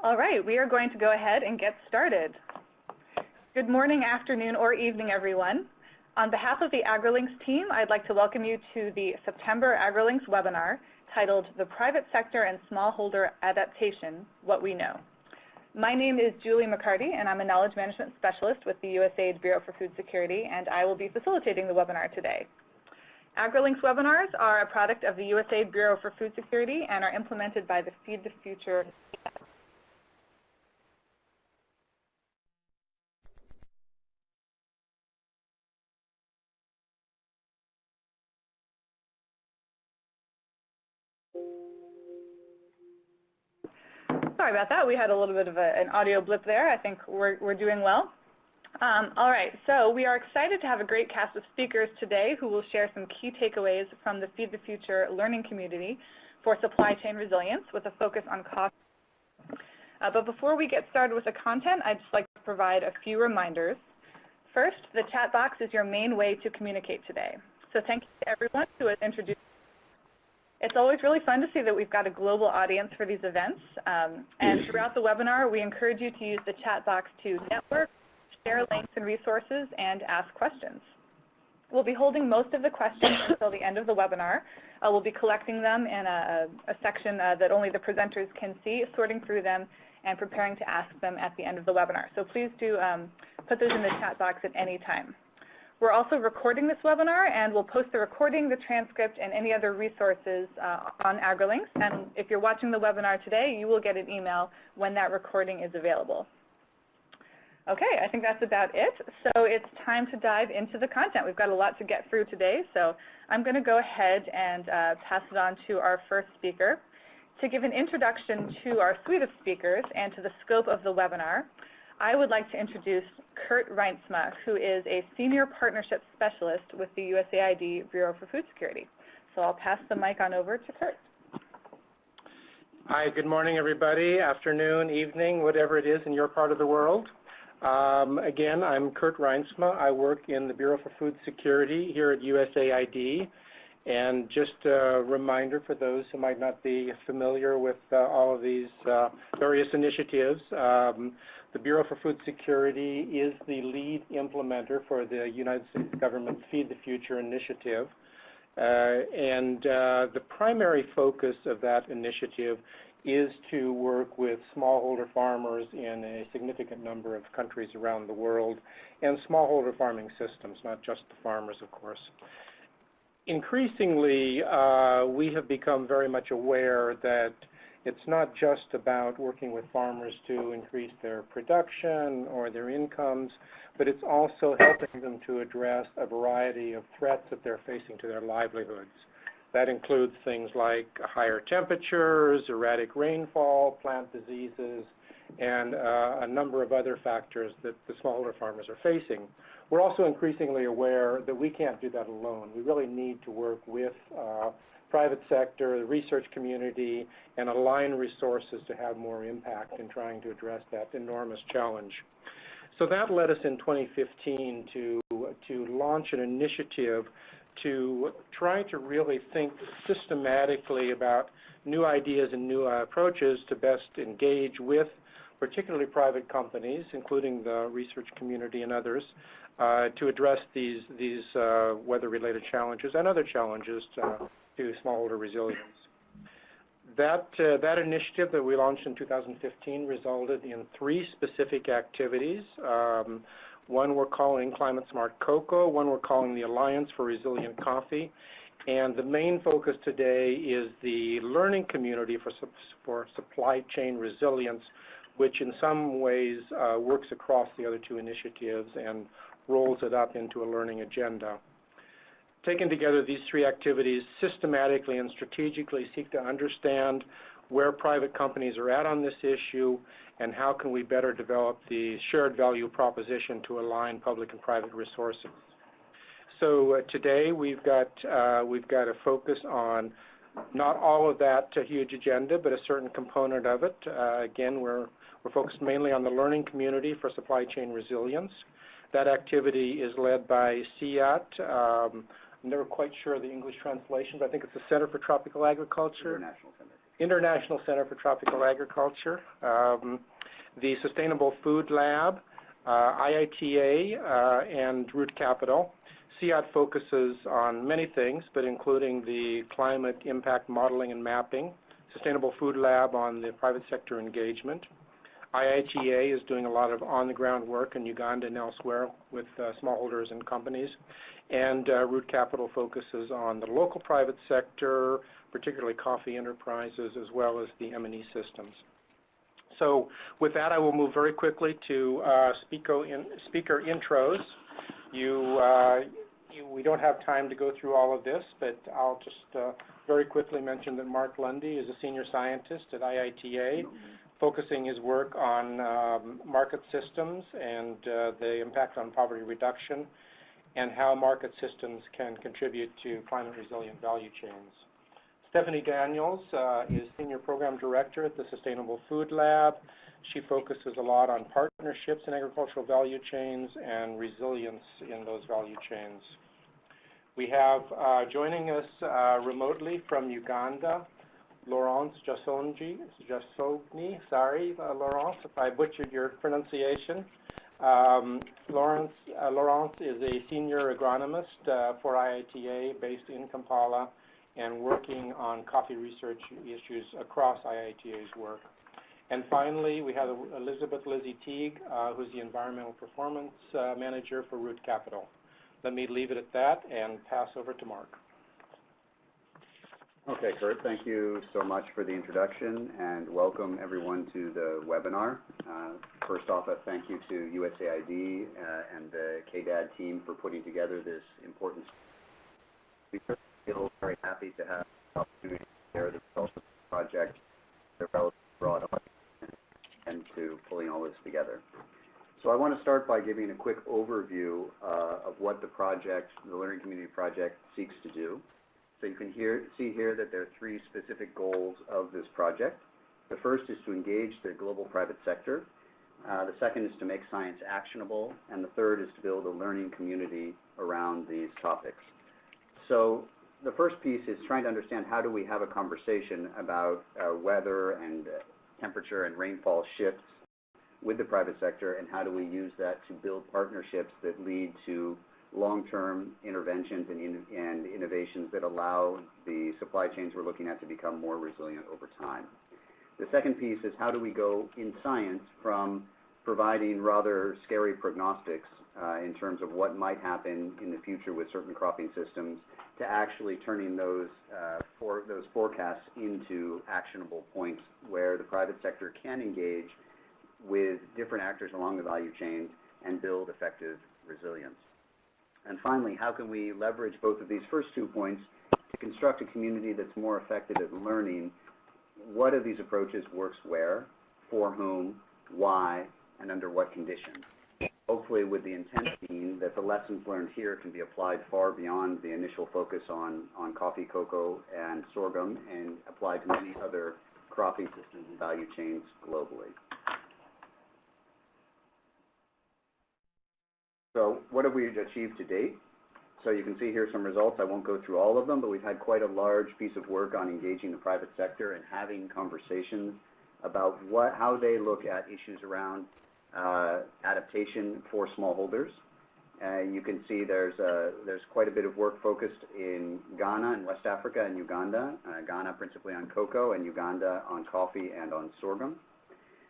All right, we are going to go ahead and get started. Good morning, afternoon, or evening, everyone. On behalf of the AgriLinks team, I'd like to welcome you to the September AgriLinks webinar titled The Private Sector and Smallholder Adaptation, What We Know. My name is Julie MacCartee, and I'm a Knowledge Management Specialist with the USAID Bureau for Food Security, and I will be facilitating the webinar today. AgriLinks webinars are a product of the USAID Bureau for Food Security and are implemented by the Feed the Future Sorry about that. We had a little bit of a, an audio blip there. I think we're, we're doing well. Um, all right, so we are excited to have a great cast of speakers today who will share some key takeaways from the Feed the Future learning community for supply chain resilience with a focus on cost. Uh, but before we get started with the content, I'd just like to provide a few reminders. First, the chat box is your main way to communicate today. So thank you to everyone who has introduced it's always really fun to see that we've got a global audience for these events. Um, and throughout the webinar, we encourage you to use the chat box to network, share links and resources, and ask questions. We'll be holding most of the questions until the end of the webinar. Uh, we'll be collecting them in a, a section uh, that only the presenters can see, sorting through them, and preparing to ask them at the end of the webinar. So please do um, put those in the chat box at any time. We're also recording this webinar, and we'll post the recording, the transcript, and any other resources uh, on AgriLinks. And if you're watching the webinar today, you will get an email when that recording is available. Okay, I think that's about it. So it's time to dive into the content. We've got a lot to get through today, so I'm going to go ahead and uh, pass it on to our first speaker. To give an introduction to our suite of speakers and to the scope of the webinar, I would like to introduce Kurt Reintsma, who is a Senior Partnership Specialist with the USAID Bureau for Food Security. So I'll pass the mic on over to Kurt. Hi, good morning, everybody. Afternoon, evening, whatever it is in your part of the world. Um, again, I'm Kurt Reintsma. I work in the Bureau for Food Security here at USAID. And just a reminder for those who might not be familiar with uh, all of these uh, various initiatives, um, the Bureau for Food Security is the lead implementer for the United States government Feed the Future initiative. Uh, and uh, the primary focus of that initiative is to work with smallholder farmers in a significant number of countries around the world and smallholder farming systems, not just the farmers, of course. Increasingly, uh, we have become very much aware that it's not just about working with farmers to increase their production or their incomes, but it's also helping them to address a variety of threats that they're facing to their livelihoods. That includes things like higher temperatures, erratic rainfall, plant diseases, and uh, a number of other factors that the smaller farmers are facing. We're also increasingly aware that we can't do that alone. We really need to work with uh, private sector, the research community, and align resources to have more impact in trying to address that enormous challenge. So that led us in 2015 to, to launch an initiative to try to really think systematically about new ideas and new approaches to best engage with particularly private companies, including the research community and others, to address these, these uh, weather-related challenges and other challenges to, to smallholder resilience. That, uh, that initiative that we launched in 2015 resulted in three specific activities. Um, one we're calling Climate Smart Cocoa, one we're calling the Alliance for Resilient Coffee, and the main focus today is the learning community for, for supply chain resilience, which in some ways uh, works across the other two initiatives and rolls it up into a learning agenda. Taken together, these three activities systematically and strategically seek to understand where private companies are at on this issue and how can we better develop the shared value proposition to align public and private resources. So uh, today we've got, uh, we've got a focus on not all of that uh, huge agenda, but a certain component of it. Uh, again, we're, we're focused mainly on the learning community for supply chain resilience. That activity is led by CIAT. Um, I'm never quite sure of the English translation, but I think it's the Center for Tropical Agriculture. International Center. International Center for Tropical Agriculture, um, the Sustainable Food Lab, uh, IITA, uh, and Root Capital. CIAT focuses on many things, but including the climate impact modeling and mapping, Sustainable Food Lab on the private sector engagement. IITA is doing a lot of on-the-ground work in Uganda and elsewhere with uh, smallholders and companies. And uh, Root Capital focuses on the local private sector, particularly coffee enterprises, as well as the M&E systems. So with that, I will move very quickly to uh, speaker, in, speaker intros. You, uh, you, we don't have time to go through all of this, but I'll just uh, very quickly mention that Mark Lundy is a senior scientist at IITA, focusing his work on um, market systems and uh, the impact on poverty reduction and how market systems can contribute to climate resilient value chains. Stephanie Daniels uh, is Senior Program Director at the Sustainable Food Lab. She focuses a lot on partnerships in agricultural value chains and resilience in those value chains. We have uh, joining us uh, remotely from Uganda, Laurence Jasonji, Jassogne, sorry, uh, Laurence, if I butchered your pronunciation. Um, Laurence, uh, Laurence is a senior agronomist uh, for IITA based in Kampala and working on coffee research issues across IITA's work. And finally, we have Elizabeth Lizzie Teague, uh, who's the Environmental Performance uh, Manager for Root Capital. Let me leave it at that and pass over to Mark. Okay, Kurt, thank you so much for the introduction and welcome everyone to the webinar. Uh, first off, a thank you to USAID uh, and the KDAD team for putting together this important speaker feel very happy to have the opportunity to share the results of the project, the relatively broad audience, and to pulling all this together. So I want to start by giving a quick overview uh, of what the project, the Learning Community Project, seeks to do. So you can hear, see here that there are three specific goals of this project. The first is to engage the global private sector. Uh, the second is to make science actionable. And the third is to build a learning community around these topics. So the first piece is trying to understand how do we have a conversation about uh, weather and uh, temperature and rainfall shifts with the private sector and how do we use that to build partnerships that lead to long-term interventions and, in, and, innovations that allow the supply chains we're looking at to become more resilient over time. The second piece is how do we go in science from providing rather scary prognostics uh, in terms of what might happen in the future with certain cropping systems to actually turning those, uh, for, those forecasts into actionable points where the private sector can engage with different actors along the value chain and build effective resilience. And finally, how can we leverage both of these first two points to construct a community that's more effective at learning what of these approaches works where, for whom, why, and under what conditions hopefully with the intent being that the lessons learned here can be applied far beyond the initial focus on, on coffee, cocoa, and sorghum and applied to many other cropping systems and value chains globally. So what have we achieved to date? So you can see here some results. I won't go through all of them, but we've had quite a large piece of work on engaging the private sector and having conversations about what, how they look at issues around uh, adaptation for smallholders. Uh, you can see there's, a, there's quite a bit of work focused in Ghana and West Africa and Uganda. Uh, Ghana principally on cocoa and Uganda on coffee and on sorghum.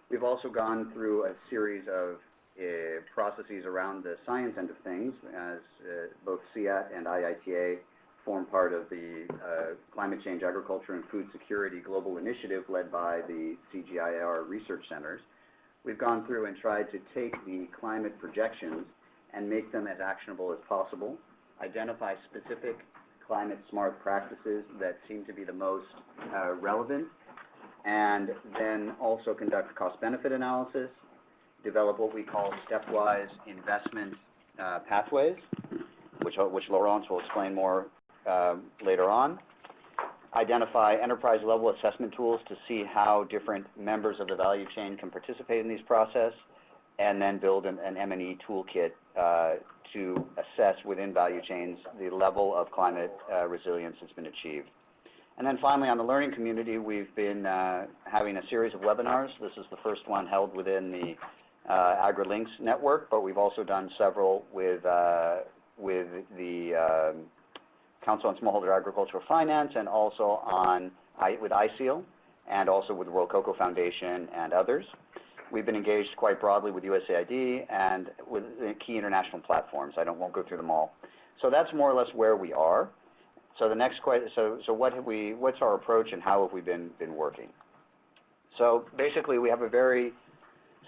We've also gone through a series of processes around the science end of things as uh, both CIAT and IITA form part of the uh, Climate Change, Agriculture, and Food Security Global Initiative led by the CGIAR research centers. We've gone through and tried to take the climate projections and make them as actionable as possible, identify specific climate smart practices that seem to be the most uh, relevant, and then also conduct cost-benefit analysis, develop what we call stepwise investment uh, pathways, which, which Laurence will explain more uh, later on, identify enterprise-level assessment tools to see how different members of the value chain can participate in these process, and then build an, an M&E toolkit uh, to assess within value chains the level of climate uh, resilience that's been achieved. And then finally, on the learning community, we've been uh, having a series of webinars. This is the first one held within the AgriLinks network, but we've also done several with, uh, with the um, Council on Smallholder Agricultural Finance and also on with ISEAL and also with the World Cocoa Foundation and others. We've been engaged quite broadly with USAID and with key international platforms. I don't, won't go through them all. So that's more or less where we are. So the next question, so, so what have we, what's our approach and how have we been, been working? So basically we have a very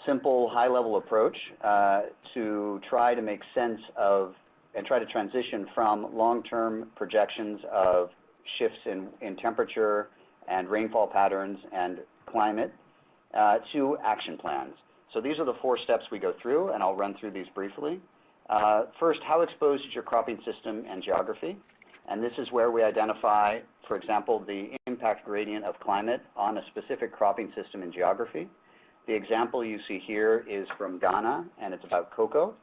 simple high-level approach uh, to try to make sense of and try to transition from long-term projections of shifts in, in temperature and rainfall patterns and climate uh, to action plans. So these are the four steps we go through, and I'll run through these briefly. Uh, first, how exposed is your cropping system and geography? And this is where we identify, for example, the impact gradient of climate on a specific cropping system and geography. The example you see here is from Ghana, and it's about cocoa.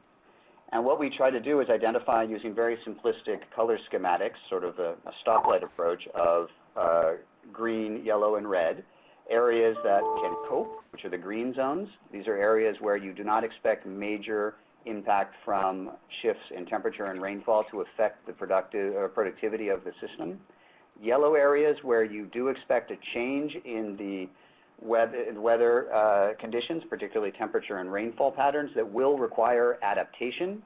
And what we try to do is identify using very simplistic color schematics, sort of a, a stoplight approach of uh, green, yellow, and red, areas that can cope, which are the green zones. These are areas where you do not expect major impact from shifts in temperature and rainfall to affect the productive, uh, productivity of the system. Yellow areas where you do expect a change in the weather, weather uh, conditions, particularly temperature and rainfall patterns that will require adaptation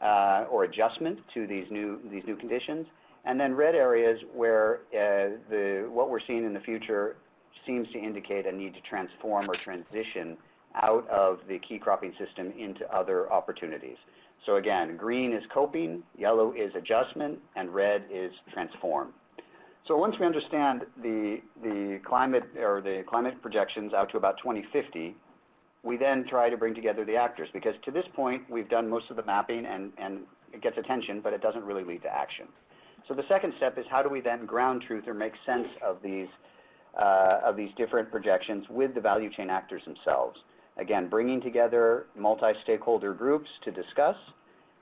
uh, or adjustment to these new, these new conditions. And then red areas where uh, the, what we're seeing in the future seems to indicate a need to transform or transition out of the key cropping system into other opportunities. So again, green is coping, yellow is adjustment, and red is transform. So once we understand the, the climate or the climate projections out to about 2050, we then try to bring together the actors because to this point we've done most of the mapping and, and it gets attention, but it doesn't really lead to action. So the second step is how do we then ground truth or make sense of these, uh, of these different projections with the value chain actors themselves. Again, bringing together multi-stakeholder groups to discuss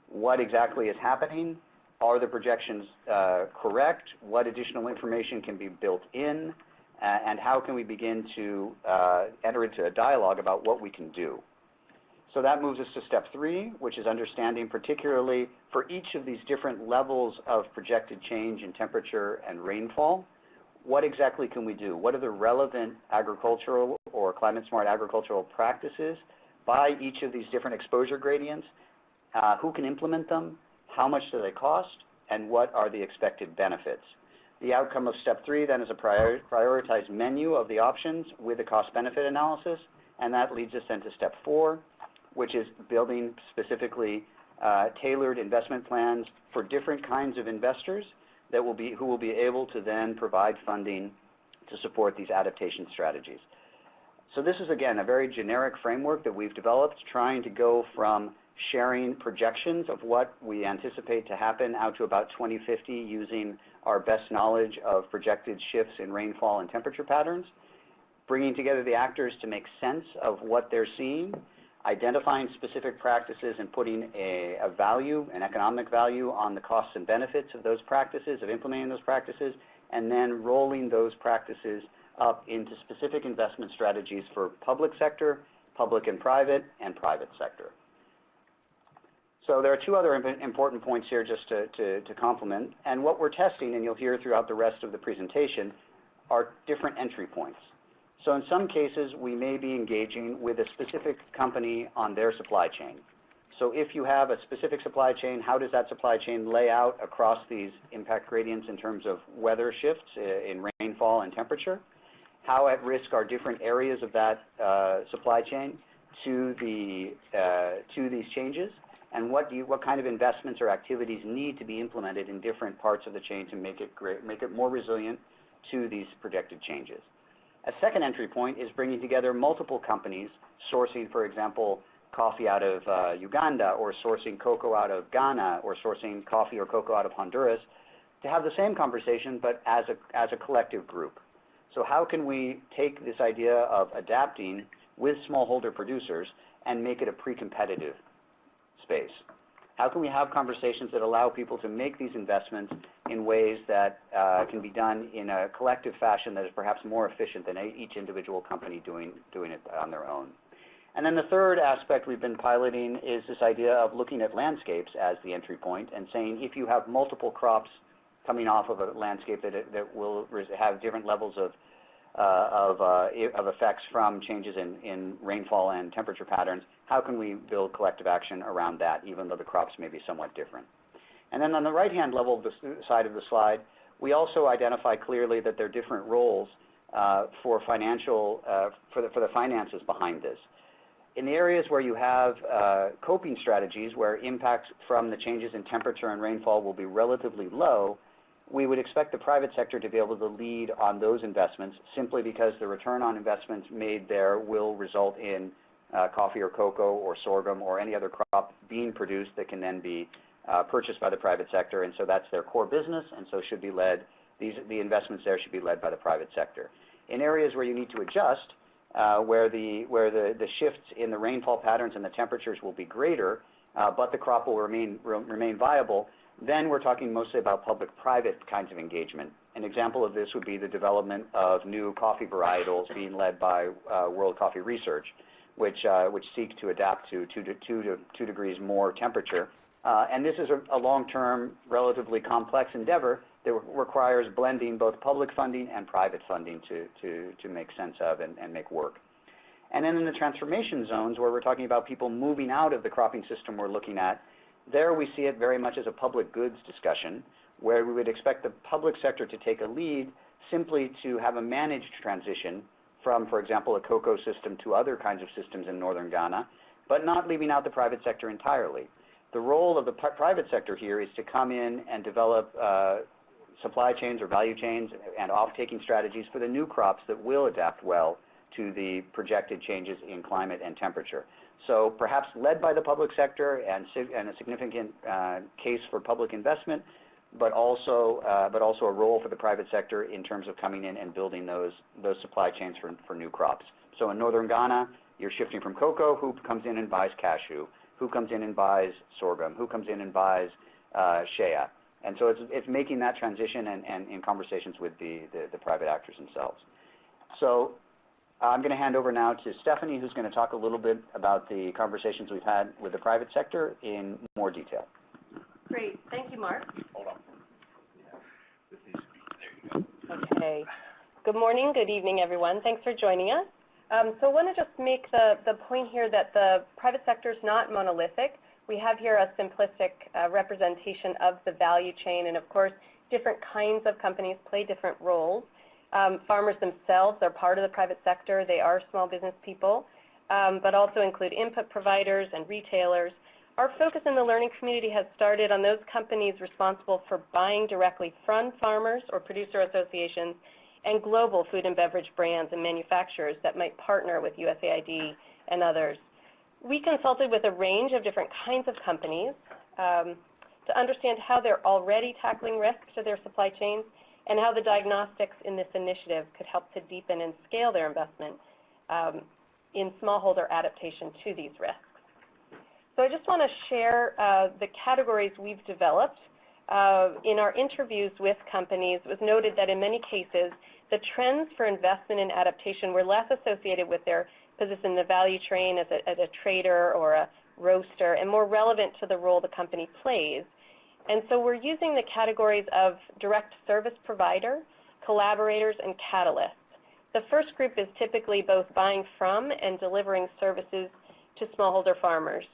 what exactly is happening, are the projections uh, correct, what additional information can be built in, uh, and how can we begin to uh, enter into a dialogue about what we can do. So that moves us to step three, which is understanding particularly for each of these different levels of projected change in temperature and rainfall, what exactly can we do? What are the relevant agricultural or climate-smart agricultural practices by each of these different exposure gradients? Uh, who can implement them? How much do they cost? And what are the expected benefits? The outcome of step three then is a prior prioritized menu of the options with a cost-benefit analysis, and that leads us then to step four, which is building specifically uh, tailored investment plans for different kinds of investors that will be, who will be able to then provide funding to support these adaptation strategies. So this is, again, a very generic framework that we've developed, trying to go from sharing projections of what we anticipate to happen out to about 2050 using our best knowledge of projected shifts in rainfall and temperature patterns, bringing together the actors to make sense of what they're seeing, identifying specific practices and putting a, a, value, an economic value on the costs and benefits of those practices, of implementing those practices, and then rolling those practices up into specific investment strategies for public sector, public and private, and private sector. So there are two other important points here just to, to, to complement. And what we're testing, and you'll hear throughout the rest of the presentation, are different entry points. So in some cases, we may be engaging with a specific company on their supply chain. So if you have a specific supply chain, how does that supply chain lay out across these impact gradients in terms of weather shifts uh, in rainfall and temperature? How at risk are different areas of that uh, supply chain to, the, uh, to these changes? And what, do you, what kind of investments or activities need to be implemented in different parts of the chain to make it, great, make it more resilient to these projected changes? A second entry point is bringing together multiple companies sourcing, for example, coffee out of uh, Uganda or sourcing cocoa out of Ghana or sourcing coffee or cocoa out of Honduras to have the same conversation but as a, as a collective group. So how can we take this idea of adapting with smallholder producers and make it a pre-competitive space? How can we have conversations that allow people to make these investments in ways that uh, can be done in a collective fashion that is perhaps more efficient than each individual company doing, doing it on their own? And then the third aspect we've been piloting is this idea of looking at landscapes as the entry point and saying if you have multiple crops coming off of a landscape that, that will have different levels of, of, uh, of effects from changes in, in rainfall and temperature patterns, how can we build collective action around that, even though the crops may be somewhat different? And then on the right-hand level of the side of the slide, we also identify clearly that there are different roles uh, for financial, uh, for, the, for the finances behind this. In the areas where you have uh, coping strategies where impacts from the changes in temperature and rainfall will be relatively low, we would expect the private sector to be able to lead on those investments simply because the return on investments made there will result in uh, coffee or cocoa or sorghum or any other crop being produced that can then be uh, purchased by the private sector. And so that's their core business and so should be led, these, the investments there should be led by the private sector. In areas where you need to adjust, uh, where, the, where the, the shifts in the rainfall patterns and the temperatures will be greater, uh, but the crop will remain, remain viable, then we're talking mostly about public-private kinds of engagement. An example of this would be the development of new coffee varietals being led by uh, World Coffee Research, which, uh, which seek to adapt to 2 to 2 to 2 degrees more temperature. Uh, and this is a, a long-term, relatively complex endeavor that requires blending both public funding and private funding to, to, to make sense of and, and make work. And then in the transformation zones where we're talking about people moving out of the cropping system we're looking at, there we see it very much as a public goods discussion where we would expect the public sector to take a lead simply to have a managed transition from, for example, a cocoa system to other kinds of systems in northern Ghana, but not leaving out the private sector entirely. The role of the private sector here is to come in and develop uh, supply chains or value chains and off-taking strategies for the new crops that will adapt well to the projected changes in climate and temperature. So perhaps led by the public sector and, and a significant uh, case for public investment, but also, uh, but also a role for the private sector in terms of coming in and building those, those supply chains for, for new crops. So in northern Ghana, you're shifting from cocoa, who comes in and buys cashew, who comes in and buys sorghum, who comes in and buys uh, shea. And so it's, it's making that transition and, and in conversations with the, the, the private actors themselves. So I'm going to hand over now to Stephanie, who's going to talk a little bit about the conversations we've had with the private sector in more detail. Great. Thank you, Mark. Hold on. Okay. Good morning, good evening, everyone. Thanks for joining us. Um, so I want to just make the, the point here that the private sector is not monolithic. We have here a simplistic uh, representation of the value chain, and of course, different kinds of companies play different roles. Um, farmers themselves are part of the private sector. They are small business people, um, but also include input providers and retailers. Our focus in the learning community has started on those companies responsible for buying directly from farmers or producer associations and global food and beverage brands and manufacturers that might partner with USAID and others. We consulted with a range of different kinds of companies um, to understand how they're already tackling risk to their supply chains and how the diagnostics in this initiative could help to deepen and scale their investment um, in smallholder adaptation to these risks. So I just want to share uh, the categories we've developed. Uh, in our interviews with companies, it was noted that in many cases, the trends for investment in adaptation were less associated with their position in the value chain as a, as a trader or a roaster and more relevant to the role the company plays and so we're using the categories of direct service provider, collaborators, and catalysts. The first group is typically both buying from and delivering services to smallholder farmers.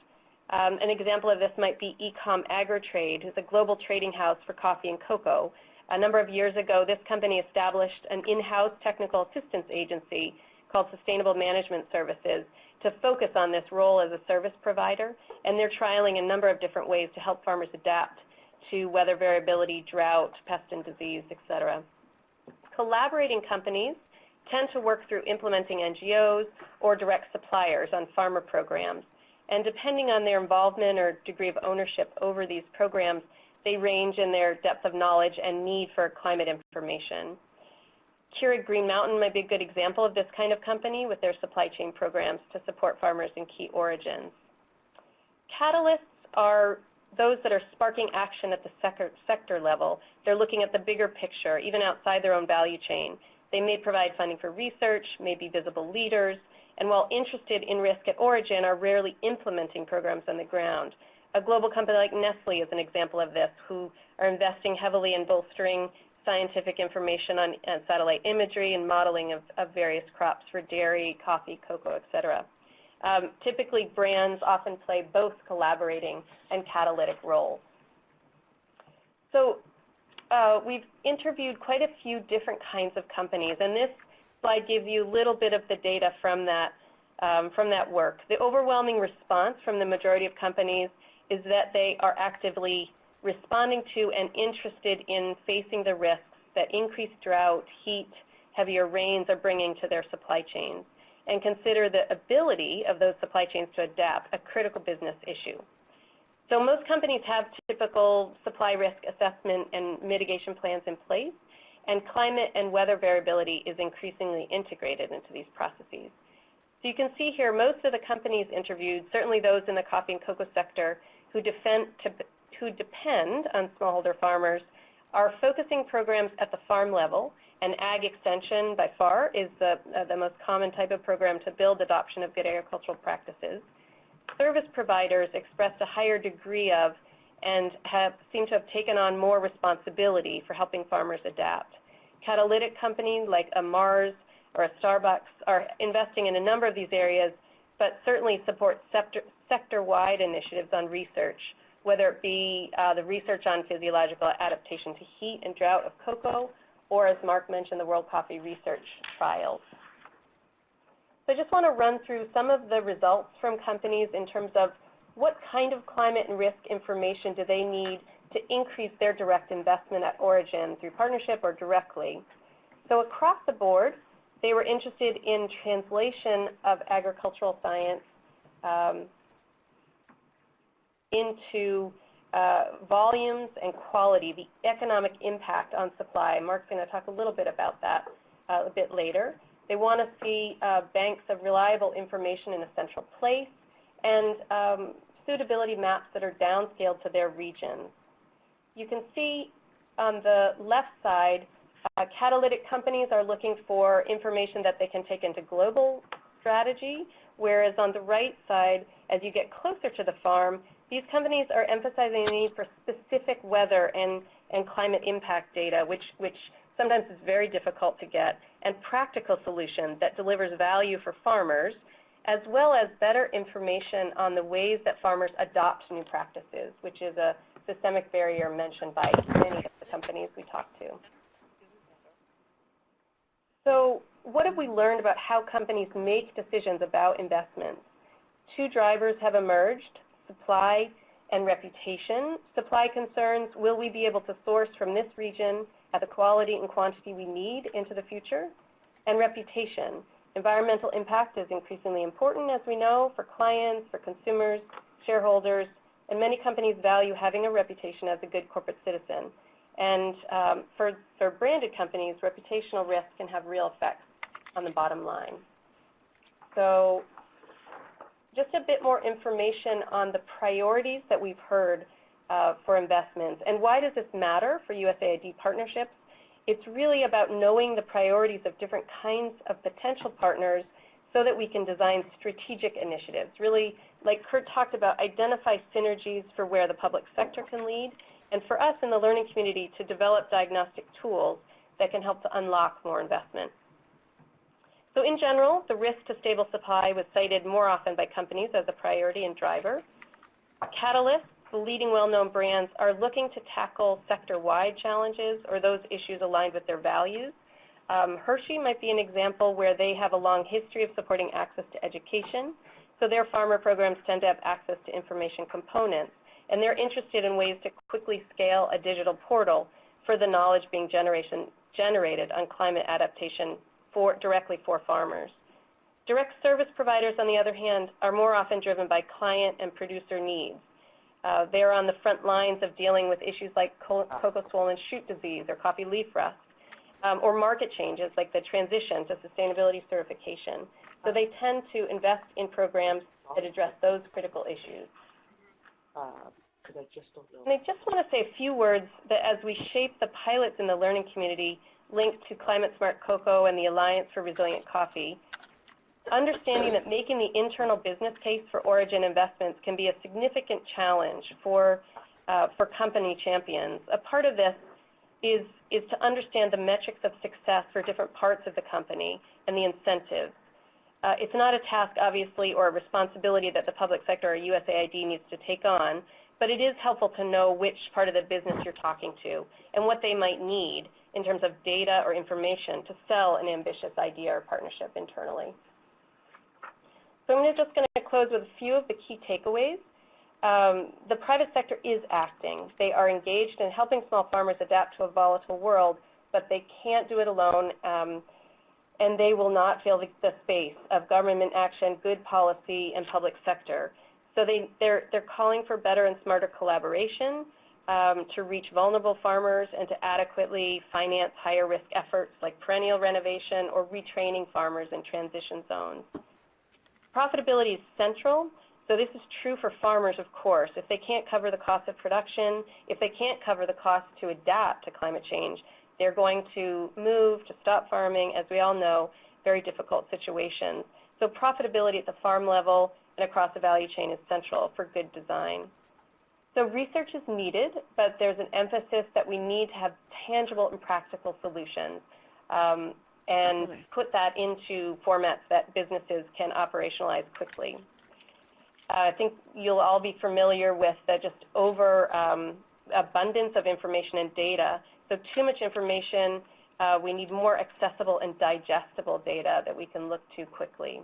Um, an example of this might be Ecom AgriTrade, who's a global trading house for coffee and cocoa. A number of years ago, this company established an in-house technical assistance agency called Sustainable Management Services to focus on this role as a service provider, and they're trialing a number of different ways to help farmers adapt to weather variability, drought, pest and disease, etc. Collaborating companies tend to work through implementing NGOs or direct suppliers on farmer programs. And depending on their involvement or degree of ownership over these programs, they range in their depth of knowledge and need for climate information. Keurig Green Mountain might be a good example of this kind of company with their supply chain programs to support farmers in key origins. Catalysts are those that are sparking action at the sector, level, they're looking at the bigger picture, even outside their own value chain. They may provide funding for research, may be visible leaders, and while interested in risk at origin, are rarely implementing programs on the ground. A global company like Nestle is an example of this, who are investing heavily in bolstering scientific information on, on satellite imagery and modeling of, of, various crops for dairy, coffee, cocoa, et cetera. Um, typically, brands often play both collaborating and catalytic roles. So uh, we've interviewed quite a few different kinds of companies, and this slide gives you a little bit of the data from that, um, from that work. The overwhelming response from the majority of companies is that they are actively responding to and interested in facing the risks that increased drought, heat, heavier rains are bringing to their supply chains and consider the ability of those supply chains to adapt a critical business issue. So most companies have typical supply risk assessment and mitigation plans in place, and climate and weather variability is increasingly integrated into these processes. So you can see here most of the companies interviewed, certainly those in the coffee and cocoa sector, who, defend, to, who depend on smallholder farmers are focusing programs at the farm level, and ag extension by far is the, uh, the most common type of program to build adoption of good agricultural practices. Service providers expressed a higher degree of and have seem to have taken on more responsibility for helping farmers adapt. Catalytic companies like a Mars or a Starbucks are investing in a number of these areas, but certainly support sector, sector-wide initiatives on research, whether it be uh, the research on physiological adaptation to heat and drought of cocoa, or as Mark mentioned, the World Coffee Research Trials. So I just want to run through some of the results from companies in terms of what kind of climate and risk information do they need to increase their direct investment at origin through partnership or directly. So across the board, they were interested in translation of agricultural science um, into uh, volumes and quality, the economic impact on supply. Mark's going to talk a little bit about that uh, a bit later. They want to see uh, banks of reliable information in a central place and um, suitability maps that are downscaled to their regions. You can see on the left side, uh, catalytic companies are looking for information that they can take into global strategy, whereas on the right side, as you get closer to the farm, these companies are emphasizing the need for specific weather and, and climate impact data, which, which sometimes is very difficult to get, and practical solutions that delivers value for farmers, as well as better information on the ways that farmers adopt new practices, which is a systemic barrier mentioned by many of the companies we talked to. So what have we learned about how companies make decisions about investments? Two drivers have emerged, supply and reputation. Supply concerns, will we be able to source from this region at the quality and quantity we need into the future? And reputation. Environmental impact is increasingly important, as we know, for clients, for consumers, shareholders, and many companies value having a reputation as a good corporate citizen. And um, for, for branded companies, reputational risk can have real effects on the bottom line. So just a bit more information on the priorities that we've heard uh, for investments. And why does this matter for USAID partnerships? It's really about knowing the priorities of different kinds of potential partners so that we can design strategic initiatives. Really, like Kurt talked about, identify synergies for where the public sector can lead, and for us in the learning community to develop diagnostic tools that can help to unlock more investment. So in general, the risk to stable supply was cited more often by companies as a priority and driver. Catalysts, the leading well-known brands, are looking to tackle sector-wide challenges or those issues aligned with their values. Um, Hershey might be an example where they have a long history of supporting access to education, so their farmer programs tend to have access to information components, and they're interested in ways to quickly scale a digital portal for the knowledge being generation, generated on climate adaptation for, directly for farmers. Direct service providers, on the other hand, are more often driven by client and producer needs. Uh, they're on the front lines of dealing with issues like cocoa swollen shoot disease or coffee leaf rust, um, or market changes like the transition to sustainability certification. So they tend to invest in programs that address those critical issues. Uh, I just don't know. And I just want to say a few words that as we shape the pilots in the learning community linked to Climate Smart Cocoa and the Alliance for Resilient Coffee, understanding that making the internal business case for origin investments can be a significant challenge for, uh, for company champions. A part of this is, is to understand the metrics of success for different parts of the company and the incentives. Uh, it's not a task, obviously, or a responsibility that the public sector or USAID needs to take on, but it is helpful to know which part of the business you're talking to and what they might need in terms of data or information to sell an ambitious idea or partnership internally. So I'm just going to close with a few of the key takeaways. Um, the private sector is acting. They are engaged in helping small farmers adapt to a volatile world, but they can't do it alone, um, and they will not fill the, the space of government action, good policy, and public sector. So they, they're, they're calling for better and smarter collaboration um, to reach vulnerable farmers and to adequately finance higher risk efforts like perennial renovation or retraining farmers in transition zones. Profitability is central. So this is true for farmers, of course. If they can't cover the cost of production, if they can't cover the cost to adapt to climate change, they're going to move to stop farming, as we all know, very difficult situations. So profitability at the farm level and across the value chain is central for good design. So research is needed, but there's an emphasis that we need to have tangible and practical solutions um, and put that into formats that businesses can operationalize quickly. Uh, I think you'll all be familiar with the just over um, abundance of information and data. So too much information, uh, we need more accessible and digestible data that we can look to quickly.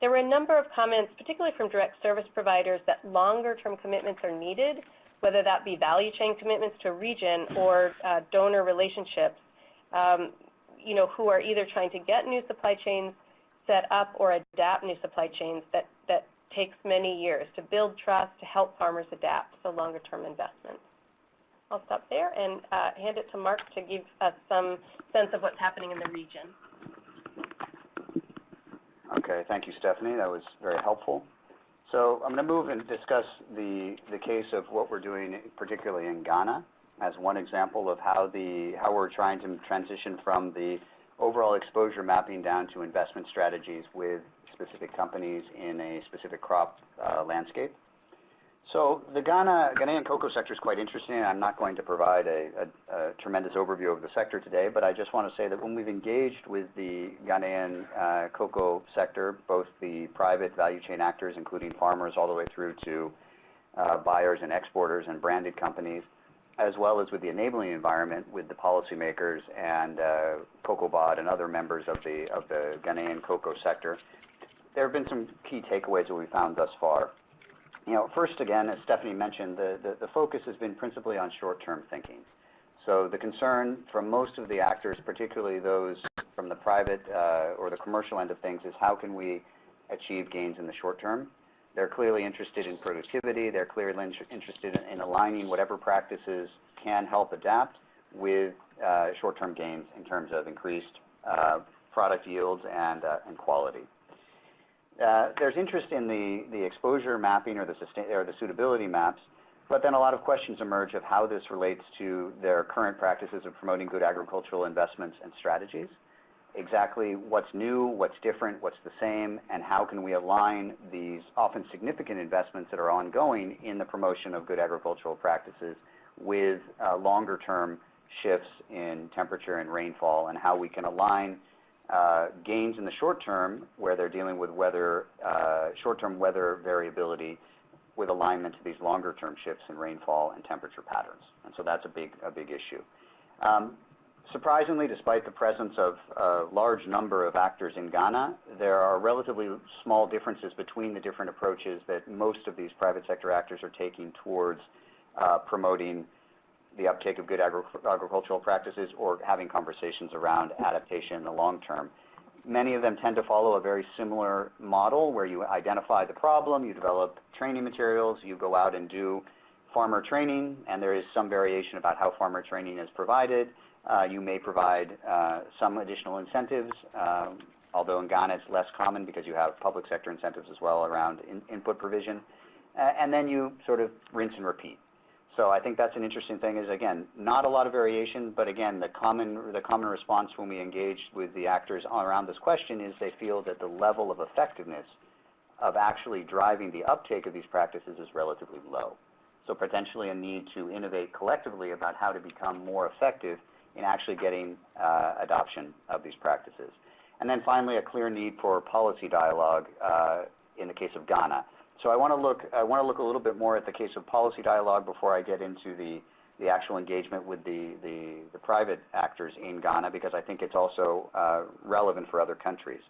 There were a number of comments, particularly from direct service providers, that longer-term commitments are needed, whether that be value chain commitments to a region or uh, donor relationships, um, you know, who are either trying to get new supply chains set up or adapt new supply chains that, that takes many years to build trust, to help farmers adapt, so longer-term investments. I'll stop there and uh, hand it to Mark to give us some sense of what's happening in the region. Okay, thank you, Stephanie. That was very helpful. So I'm going to move and discuss the, the case of what we're doing, particularly in Ghana, as one example of how, the, how we're trying to transition from the overall exposure mapping down to investment strategies with specific companies in a specific crop uh, landscape. So the Ghana, Ghanaian cocoa sector is quite interesting. I'm not going to provide a, a, a, tremendous overview of the sector today, but I just want to say that when we've engaged with the Ghanaian uh, cocoa sector, both the private value chain actors, including farmers, all the way through to uh, buyers and exporters and branded companies, as well as with the enabling environment with the policymakers and uh, COCOBOD and other members of the, of the Ghanaian cocoa sector, there have been some key takeaways that we found thus far. You know, first again, as Stephanie mentioned, the, the, the focus has been principally on short-term thinking. So the concern from most of the actors, particularly those from the private uh, or the commercial end of things, is how can we achieve gains in the short term? They're clearly interested in productivity. They're clearly interested in, in aligning whatever practices can help adapt with uh, short-term gains in terms of increased uh, product yields and, uh, and quality. Uh, there's interest in the, the exposure mapping or the, sustain, or the suitability maps, but then a lot of questions emerge of how this relates to their current practices of promoting good agricultural investments and strategies. Exactly what's new, what's different, what's the same, and how can we align these often significant investments that are ongoing in the promotion of good agricultural practices with uh, longer-term shifts in temperature and rainfall and how we can align uh, gains in the short term where they're dealing with weather, uh, short-term weather variability with alignment to these longer-term shifts in rainfall and temperature patterns. And so that's a big, a big issue. Um, surprisingly, despite the presence of a large number of actors in Ghana, there are relatively small differences between the different approaches that most of these private sector actors are taking towards uh, promoting the uptake of good agri agricultural practices or having conversations around adaptation in the long term. Many of them tend to follow a very similar model where you identify the problem, you develop training materials, you go out and do farmer training, and there is some variation about how farmer training is provided. Uh, you may provide uh, some additional incentives, um, although in Ghana it's less common because you have public sector incentives as well around in input provision. a- and then you sort of rinse and repeat. So I think that's an interesting thing is, again, not a lot of variation, but again, the common, the common response when we engage with the actors around this question is they feel that the level of effectiveness of actually driving the uptake of these practices is relatively low. So potentially a need to innovate collectively about how to become more effective in actually getting uh, adoption of these practices. And then finally, a clear need for policy dialogue uh, in the case of Ghana. So I want to look, I want to look a little bit more at the case of policy dialogue before I get into the, the actual engagement with the, the, the private actors in Ghana because I think it's also uh, relevant for other countries.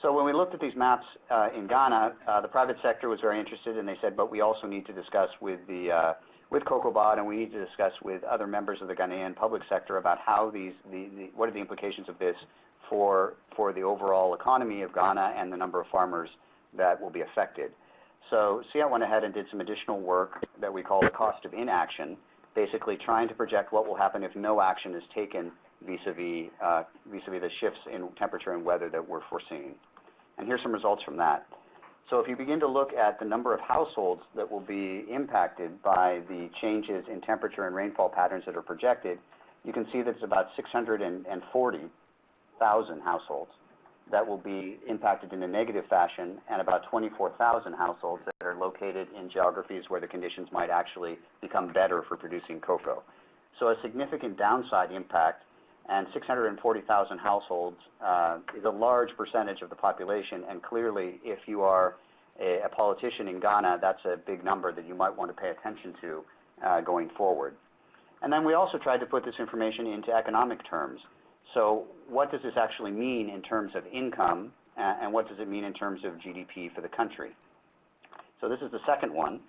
So when we looked at these maps uh, in Ghana, uh, the private sector was very interested, and they said, but we also need to discuss with the uh, with COCOBOD, and we need to discuss with other members of the Ghanaian public sector about how these, the, the, what are the implications of this for for the overall economy of Ghana and the number of farmers that will be affected. So CIAT went ahead and did some additional work that we call the cost of inaction, basically trying to project what will happen if no action is taken vis-a-vis uh, vis-a-vis the shifts in temperature and weather that we're foreseeing. And here's some results from that. So if you begin to look at the number of households that will be impacted by the changes in temperature and rainfall patterns that are projected, you can see that it's about 640,000 households that will be impacted in a negative fashion and about 24,000 households that are located in geographies where the conditions might actually become better for producing cocoa. So a significant downside impact and 640,000 households uh, is a large percentage of the population, and clearly if you are a, a, politician in Ghana, that's a big number that you might want to pay attention to uh, going forward. And then we also tried to put this information into economic terms. So what does this actually mean in terms of income, and what does it mean in terms of GDP for the country? So this is the second one.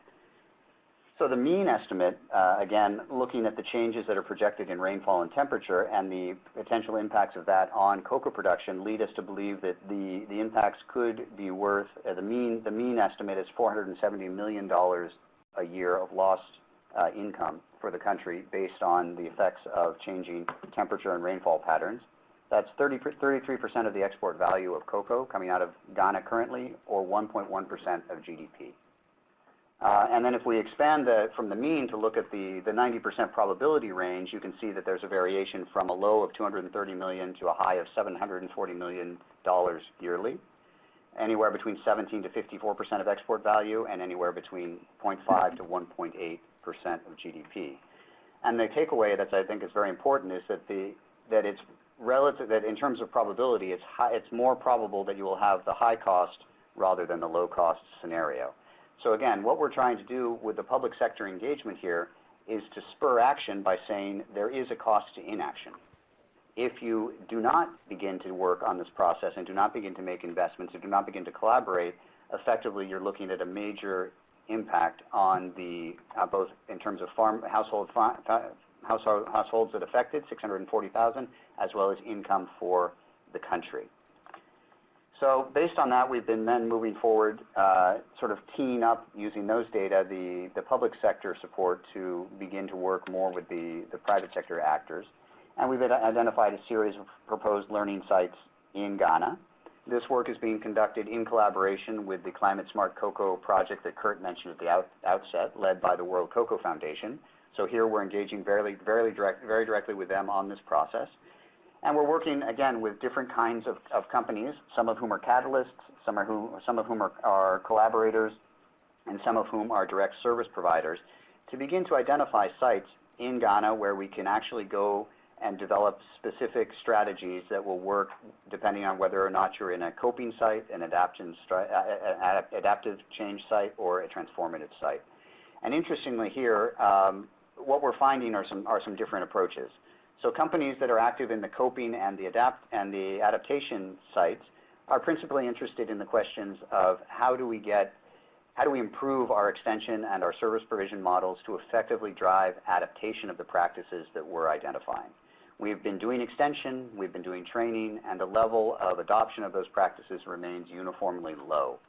So the mean estimate, uh, again, looking at the changes that are projected in rainfall and temperature and the potential impacts of that on cocoa production lead us to believe that the, the impacts could be worth, uh, the, mean, the mean estimate is $470 million a year of lost uh, income for the country based on the effects of changing temperature and rainfall patterns. That's 30, 33% of the export value of cocoa coming out of Ghana currently, or 1.1% of GDP. Uh, and then if we expand the, from the mean to look at the, the 90% probability range, you can see that there's a variation from a low of 230 million to a high of 740 million dollars yearly, anywhere between 17 to 54% of export value, and anywhere between 0.5 to 1.8% of GDP. And the takeaway that I think is very important is that the that it's relative that in terms of probability, it's high, it's more probable that you will have the high cost rather than the low cost scenario. So again, what we're trying to do with the public sector engagement here is to spur action by saying there is a cost to inaction. If you do not begin to work on this process and do not begin to make investments and do not begin to collaborate, effectively you're looking at a major impact on the, uh, both in terms of farm household, household households that affected, 640,000, as well as income for the country. So based on that, we've been then moving forward, uh, sort of teeing up using those data, the, the public sector support to begin to work more with the, the private sector actors. And we've identified a series of proposed learning sites in Ghana. This work is being conducted in collaboration with the Climate Smart Cocoa project that Kurt mentioned at the out, outset, led by the World Cocoa Foundation. So here we're engaging very, very, direct, very directly with them on this process. And we're working, again, with different kinds of, of companies, some of whom are catalysts, some, are who, some of whom are, are collaborators, and some of whom are direct service providers, to begin to identify sites in Ghana where we can actually go and develop specific strategies that will work depending on whether or not you're in a coping site, an adaptive, adaptive change site, or a transformative site. And interestingly here, um, what we're finding are some, are some different approaches. So companies that are active in the coping and the adapt and the adaptation sites are principally interested in the questions of how do we get, how do we improve our extension and our service provision models to effectively drive adaptation of the practices that we're identifying. We've been doing extension, we've been doing training, and the level of adoption of those practices remains uniformly low.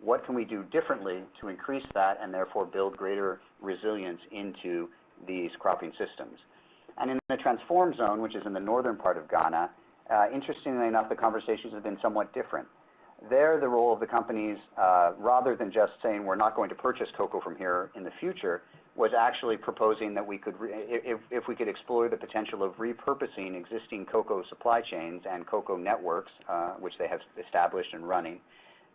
What can we do differently to increase that and therefore build greater resilience into these cropping systems? And in the transform zone, which is in the northern part of Ghana, uh, interestingly enough, the conversations have been somewhat different. There, the role of the companies, uh, rather than just saying we're not going to purchase cocoa from here in the future, was actually proposing that we could, if, if we could explore the potential of repurposing existing cocoa supply chains and cocoa networks, uh, which they have established and running,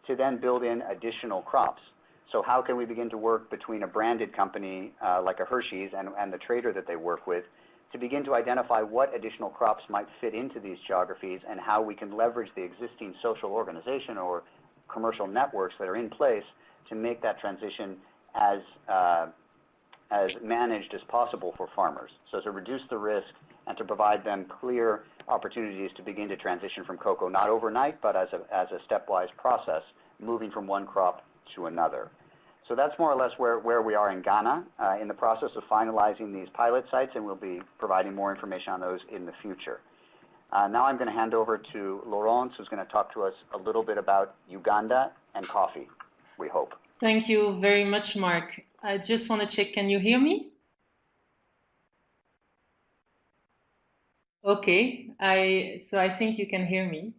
to then build in additional crops. So how can we begin to work between a branded company uh, like a Hershey's and, and the trader that they work with to begin to identify what additional crops might fit into these geographies and how we can leverage the existing social organization or commercial networks that are in place to make that transition as, uh, as managed as possible for farmers. So to reduce the risk and to provide them clear opportunities to begin to transition from cocoa, not overnight, but as a, as a stepwise process, moving from one crop to another. So that's more or less where, where we are in Ghana uh, in the process of finalizing these pilot sites, and we'll be providing more information on those in the future. Uh, now I'm going to hand over to Laurence, who's going to talk to us a little bit about Uganda and coffee, we hope. Thank you very much, Mark. I just want to check, can you hear me? Okay, I, so I think you can hear me.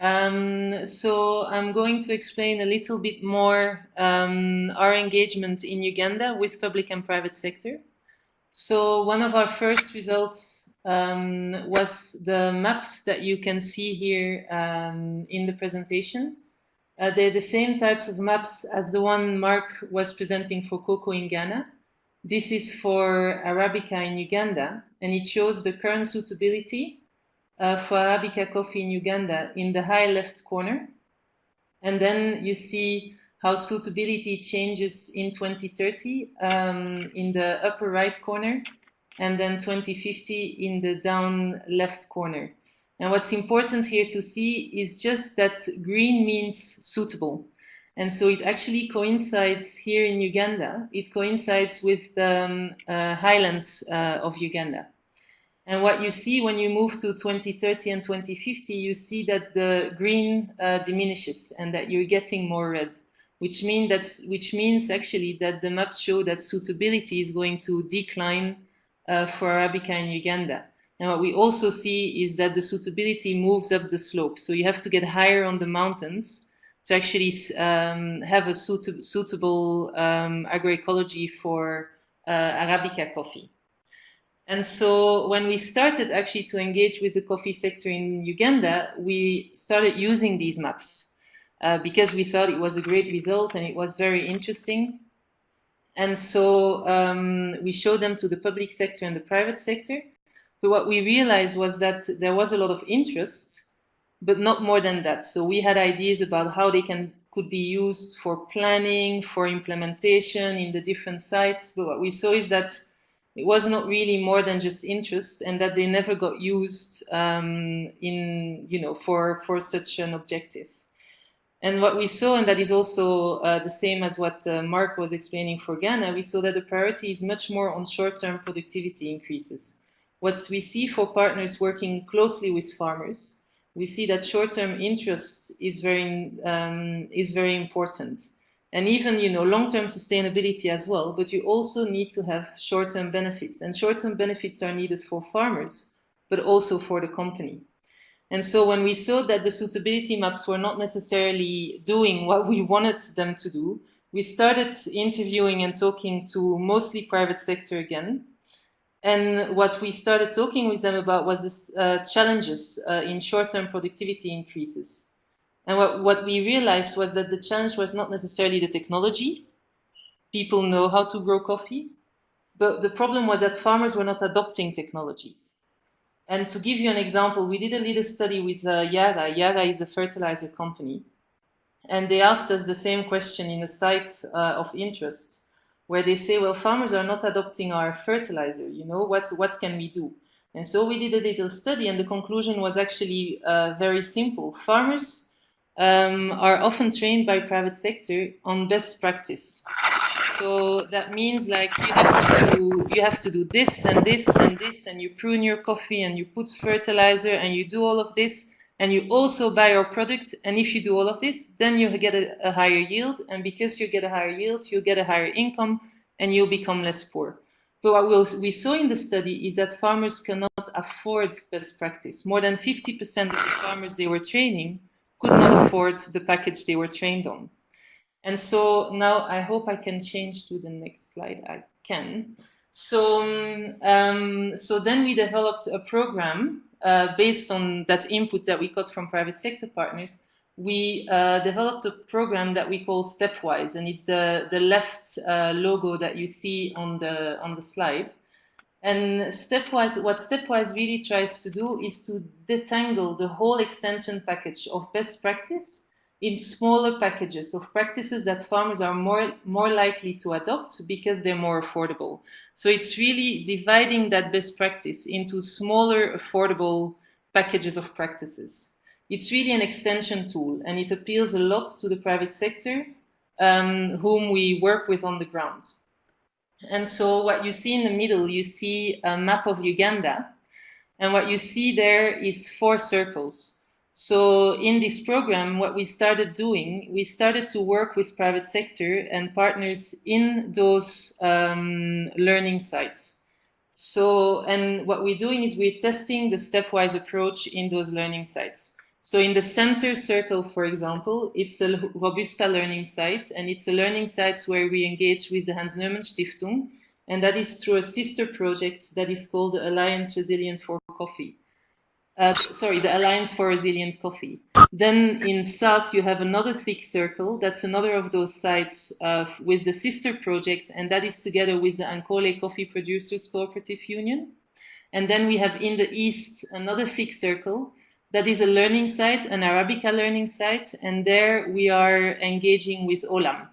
Um, so I'm going to explain a little bit more um, our engagement in Uganda with public and private sector. So one of our first results um, was the maps that you can see here um, in the presentation. Uh, they're the same types of maps as the one Mark was presenting for cocoa in Ghana. This is for Arabica in Uganda, and it shows the current suitability uh, for Arabica coffee in Uganda in the high left corner. And then you see how suitability changes in 2030 um, in the upper right corner, and then 2050 in the down left corner. And what's important here to see is just that green means suitable. And so it actually coincides here in Uganda, it coincides with the um, uh, highlands uh, of Uganda. And what you see when you move to 2030 and 2050, you see that the green uh, diminishes and that you're getting more red, which, mean that's, which means actually that the maps show that suitability is going to decline uh, for Arabica in Uganda. And what we also see is that the suitability moves up the slope. So you have to get higher on the mountains to actually um, have a suit suitable um, agroecology for uh, Arabica coffee. And so when we started actually to engage with the coffee sector in Uganda, we started using these maps uh, because we thought it was a great result and it was very interesting. And so um, we showed them to the public sector and the private sector. What we realized was that there was a lot of interest, but not more than that. So we had ideas about how they can could be used for planning, for implementation in the different sites. But what we saw is that it was not really more than just interest and that they never got used um, in, you know, for, for such an objective. And what we saw, and that is also uh, the same as what uh, Mark was explaining for Ghana, we saw that the priority is much more on short-term productivity increases. What we see for partners working closely with farmers, we see that short-term interest is very, um, is very important. And even you know long-term sustainability as well but you also need to have short-term benefits. And short-term benefits are needed for farmers but also for the company. And so when we saw that the suitability maps were not necessarily doing what we wanted them to do we started interviewing and talking to mostly private sector again and what we started talking with them about was the uh, challenges uh, in short-term productivity increases and what, what we realized was that the challenge was not necessarily the technology. People know how to grow coffee. But the problem was that farmers were not adopting technologies. And to give you an example, we did a little study with uh, Yara. Yara is a fertilizer company. And they asked us the same question in a site uh, of interest, where they say, well, farmers are not adopting our fertilizer. You know, what, what can we do? And so we did a little study, and the conclusion was actually uh, very simple. Farmers um, are often trained by private sector on best practice. So that means like you have to you have to do this and this and this, and you prune your coffee and you put fertilizer and you do all of this, and you also buy our product. And if you do all of this, then you get a, a higher yield, and because you get a higher yield, you get a higher income, and you'll become less poor. But what we, saw in the study is that farmers cannot afford best practice. More than 50% of the farmers they were training could not afford the package they were trained on. And so now I hope I can change to the next slide. I can. So, um, so then we developed a program uh, based on that input that we got from private sector partners. We uh, developed a program that we call Stepwise, and it's the the left uh, logo that you see on the on the slide. And Stepwise, what Stepwise really tries to do is to detangle the whole extension package of best practice in smaller packages of practices that farmers are more, more likely to adopt because they're more affordable. So it's really dividing that best practice into smaller, affordable packages of practices. It's really an extension tool and it appeals a lot to the private sector um, whom we work with on the ground. And so what you see in the middle, you see a map of Uganda. And what you see there is four circles. So in this program, what we started doing, we started to work with private sector and partners in those um, learning sites. So, and what we're doing is we're testing the stepwise approach in those learning sites. So in the center circle, for example, it's a Robusta learning site, and it's a learning site where we engage with the Hans-Neumann Stiftung, and that is through a sister project that is called the Alliance Resilient for Coffee. Uh, sorry, the Alliance for Resilient Coffee. Then in south, you have another thick circle. That's another of those sites uh, with the sister project, and that is together with the Ankole Coffee Producers Cooperative Union. And then we have in the east another thick circle, that is a learning site, an Arabica learning site, and there we are engaging with Olam.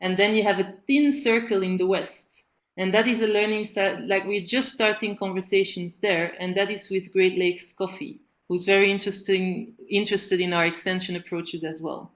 And then you have a thin circle in the west, and that is a learning site, like we're just starting conversations there, and that is with Great Lakes Coffee, who's very interesting, interested in our extension approaches as well.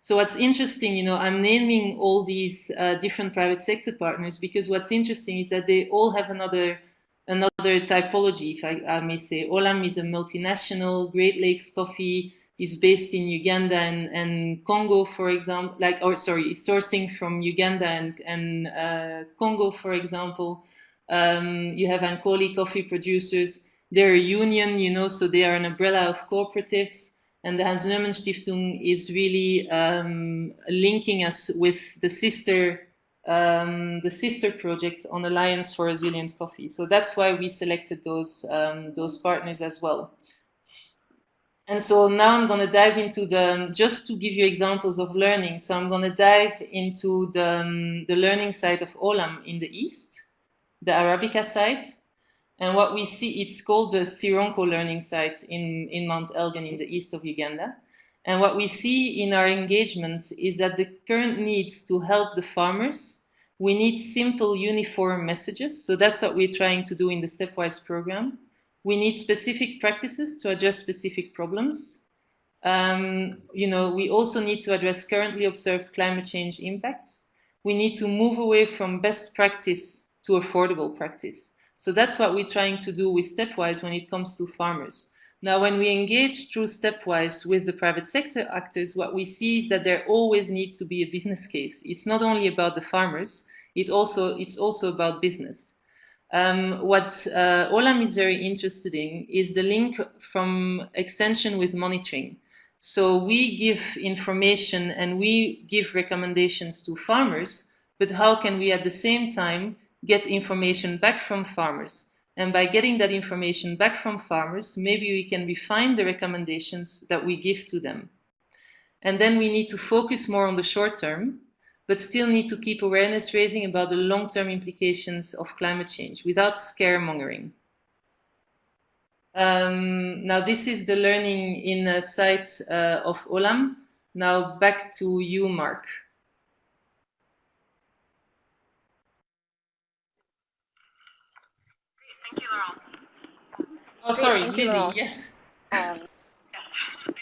So what's interesting, you know, I'm naming all these uh, different private sector partners because what's interesting is that they all have another another typology, if I, I, may say. Olam is a multinational. Great Lakes Coffee is based in Uganda and, and Congo, for example, like, or sorry, sourcing from Uganda and, and uh, Congo, for example. Um, you have Ankole coffee producers. They're a union, you know, so they are an umbrella of cooperatives. And the Hans-Neumann Stiftung is really um, linking us with the sister um, the sister project on Alliance for Resilient Coffee. So that's why we selected those, um, those partners as well. And so now I'm going to dive into the, just to give you examples of learning. So I'm going to dive into the, um, the learning side of Olam in the east, the Arabica site. And what we see, it's called the Sironko learning site in, in Mount Elgon in the east of Uganda. And what we see in our engagement is that the current needs to help the farmers, we need simple uniform messages. So that's what we're trying to do in the Stepwise program. We need specific practices to address specific problems. Um, you know, we also need to address currently observed climate change impacts. We need to move away from best practice to affordable practice. So that's what we're trying to do with Stepwise when it comes to farmers. Now, when we engage through Stepwise with the private sector actors, what we see is that there always needs to be a business case. It's not only about the farmers, it also, it's also about business. Um, what uh, Olam is very interested in is the link from extension with monitoring. So we give information and we give recommendations to farmers, but how can we at the same time get information back from farmers? And by getting that information back from farmers, maybe we can refine the recommendations that we give to them. And then we need to focus more on the short term, but still need to keep awareness raising about the long-term implications of climate change without scaremongering. Um, now, this is the learning in a site uh, of Olam. Now, back to you, Mark. Thank you, Laurent. Oh, sorry, Thank Lizzie, you, yes. Um,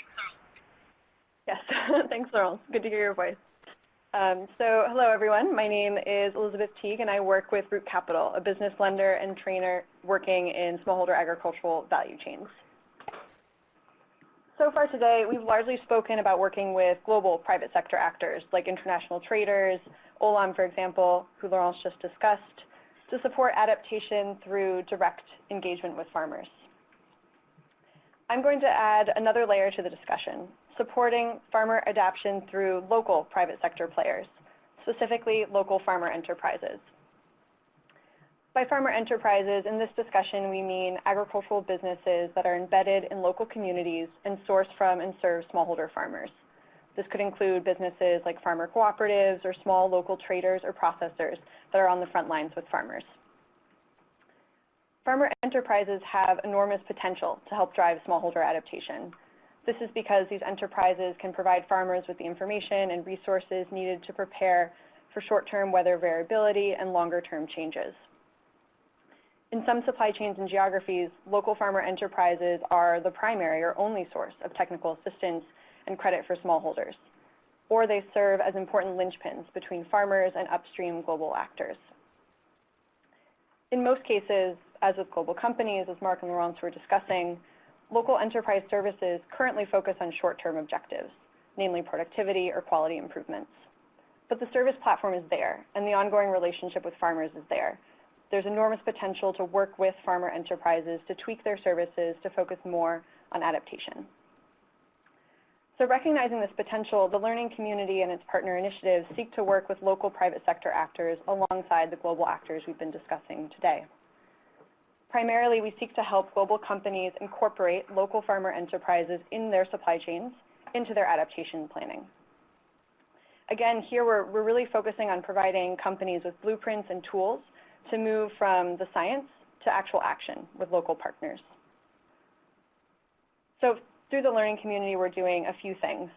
yes, thanks, Laurent. Good to hear your voice. Um, so hello everyone, my name is Elizabeth Teague and I work with Root Capital, a business lender and trainer working in smallholder agricultural value chains. So far today, we've largely spoken about working with global private sector actors like international traders, Olam, for example, who Laurence just discussed, to support adaptation through direct engagement with farmers. I'm going to add another layer to the discussion, supporting farmer adoption through local private sector players, specifically local farmer enterprises. By farmer enterprises, in this discussion, we mean agricultural businesses that are embedded in local communities and source from and serve smallholder farmers. This could include businesses like farmer cooperatives or small local traders or processors that are on the front lines with farmers. Farmer enterprises have enormous potential to help drive smallholder adaptation. This is because these enterprises can provide farmers with the information and resources needed to prepare for short-term weather variability and longer-term changes. In some supply chains and geographies, local farmer enterprises are the primary or only source of technical assistance and credit for smallholders, or they serve as important linchpins between farmers and upstream global actors. In most cases, as with global companies, as Mark and Laurence were discussing, local enterprise services currently focus on short-term objectives, namely productivity or quality improvements. But the service platform is there, and the ongoing relationship with farmers is there. There's enormous potential to work with farmer enterprises to tweak their services to focus more on adaptation. So recognizing this potential, the learning community and its partner initiatives seek to work with local private sector actors alongside the global actors we've been discussing today. Primarily, we seek to help global companies incorporate local farmer enterprises in their supply chains into their adaptation planning. Again, here we're, we're really focusing on providing companies with blueprints and tools to move from the science to actual action with local partners. So through the learning community, we're doing a few things.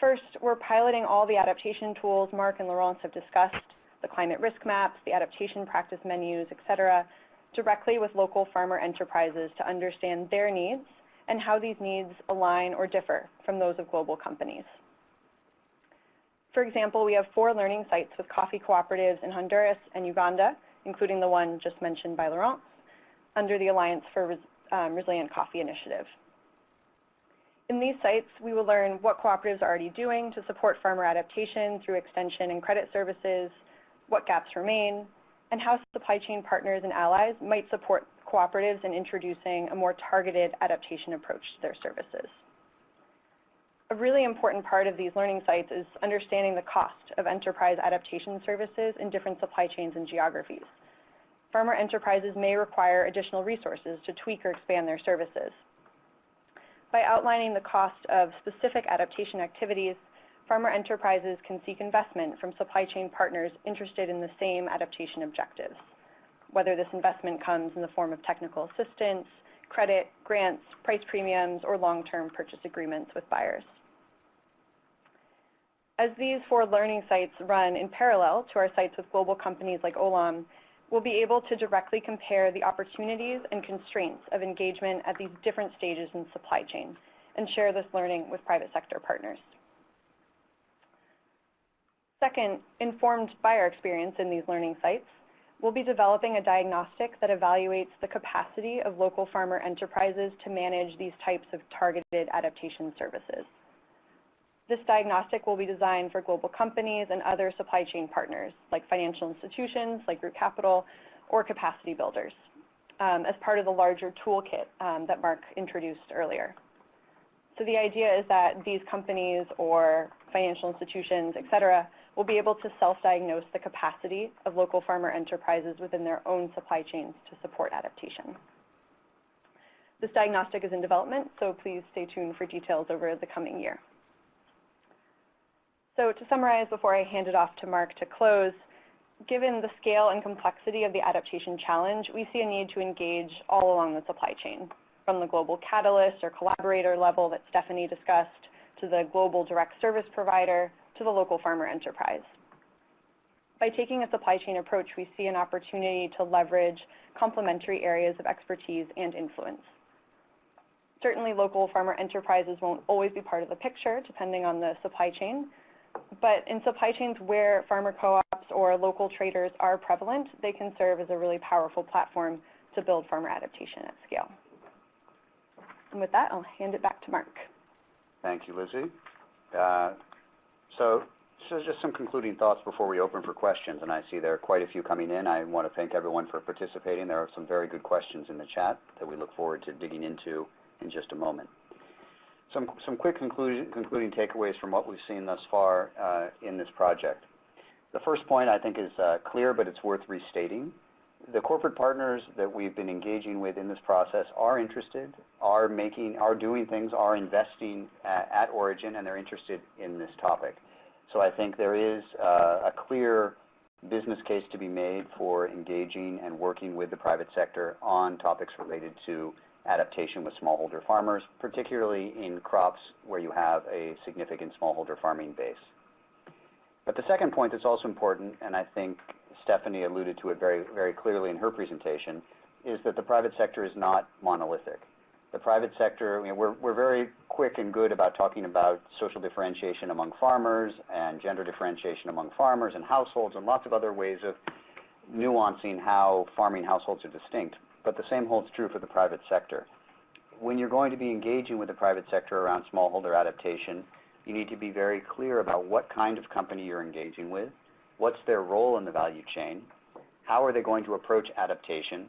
First, we're piloting all the adaptation tools Mark and Laurence have discussed, the climate risk maps, the adaptation practice menus, et cetera, directly with local farmer enterprises to understand their needs and how these needs align or differ from those of global companies. For example, we have four learning sites with coffee cooperatives in Honduras and Uganda, including the one just mentioned by Laurence, under the Alliance for um, Resilient Coffee Initiative. In these sites, we will learn what cooperatives are already doing to support farmer adaptation through extension and credit services, what gaps remain, and how supply chain partners and allies might support cooperatives in introducing a more targeted adaptation approach to their services. A really important part of these learning sites is understanding the cost of enterprise adaptation services in different supply chains and geographies. Farmer enterprises may require additional resources to tweak or expand their services. By outlining the cost of specific adaptation activities, farmer enterprises can seek investment from supply chain partners interested in the same adaptation objectives, whether this investment comes in the form of technical assistance, credit, grants, price premiums, or long-term purchase agreements with buyers. As these four learning sites run in parallel to our sites with global companies like Olam, we'll be able to directly compare the opportunities and constraints of engagement at these different stages in supply chain and share this learning with private sector partners. Second, informed by our experience in these learning sites, we'll be developing a diagnostic that evaluates the capacity of local farmer enterprises to manage these types of targeted adaptation services. This diagnostic will be designed for global companies and other supply chain partners, like financial institutions, like Root Capital, or capacity builders, um, as part of the larger toolkit um, that Mark introduced earlier. So the idea is that these companies or financial institutions, et cetera, will be able to self-diagnose the capacity of local farmer enterprises within their own supply chains to support adaptation. This diagnostic is in development, so please stay tuned for details over the coming year. So to summarize before I hand it off to Mark to close, given the scale and complexity of the adaptation challenge, we see a need to engage all along the supply chain, from the global catalyst or collaborator level that Stephanie discussed, to the global direct service provider, to the local farmer enterprise. By taking a supply chain approach, we see an opportunity to leverage complementary areas of expertise and influence. Certainly local farmer enterprises won't always be part of the picture, depending on the supply chain, but in supply chains where farmer co-ops or local traders are prevalent, they can serve as a really powerful platform to build farmer adaptation at scale. And with that, I'll hand it back to Mark. Thank you, Lizzie. Uh, so, so just some concluding thoughts before we open for questions, and I see there are quite a few coming in. I want to thank everyone for participating. There are some very good questions in the chat that we look forward to digging into in just a moment. Some, some quick conclusion, concluding takeaways from what we've seen thus far uh, in this project. The first point I think is uh, clear, but it's worth restating. The corporate partners that we've been engaging with in this process are interested, are making, are doing things, are investing at, at Origin, and they're interested in this topic. So I think there is uh, a clear business case to be made for engaging and working with the private sector on topics related to adaptation with smallholder farmers, particularly in crops where you have a significant smallholder farming base. But the second point that's also important, and I think Stephanie alluded to it very, very clearly in her presentation, is that the private sector is not monolithic. The private sector, you know, we're, we're very quick and good about talking about social differentiation among farmers and gender differentiation among farmers and households and lots of other ways of nuancing how farming households are distinct. But the same holds true for the private sector. When you're going to be engaging with the private sector around smallholder adaptation, you need to be very clear about what kind of company you're engaging with, what's their role in the value chain, how are they going to approach adaptation,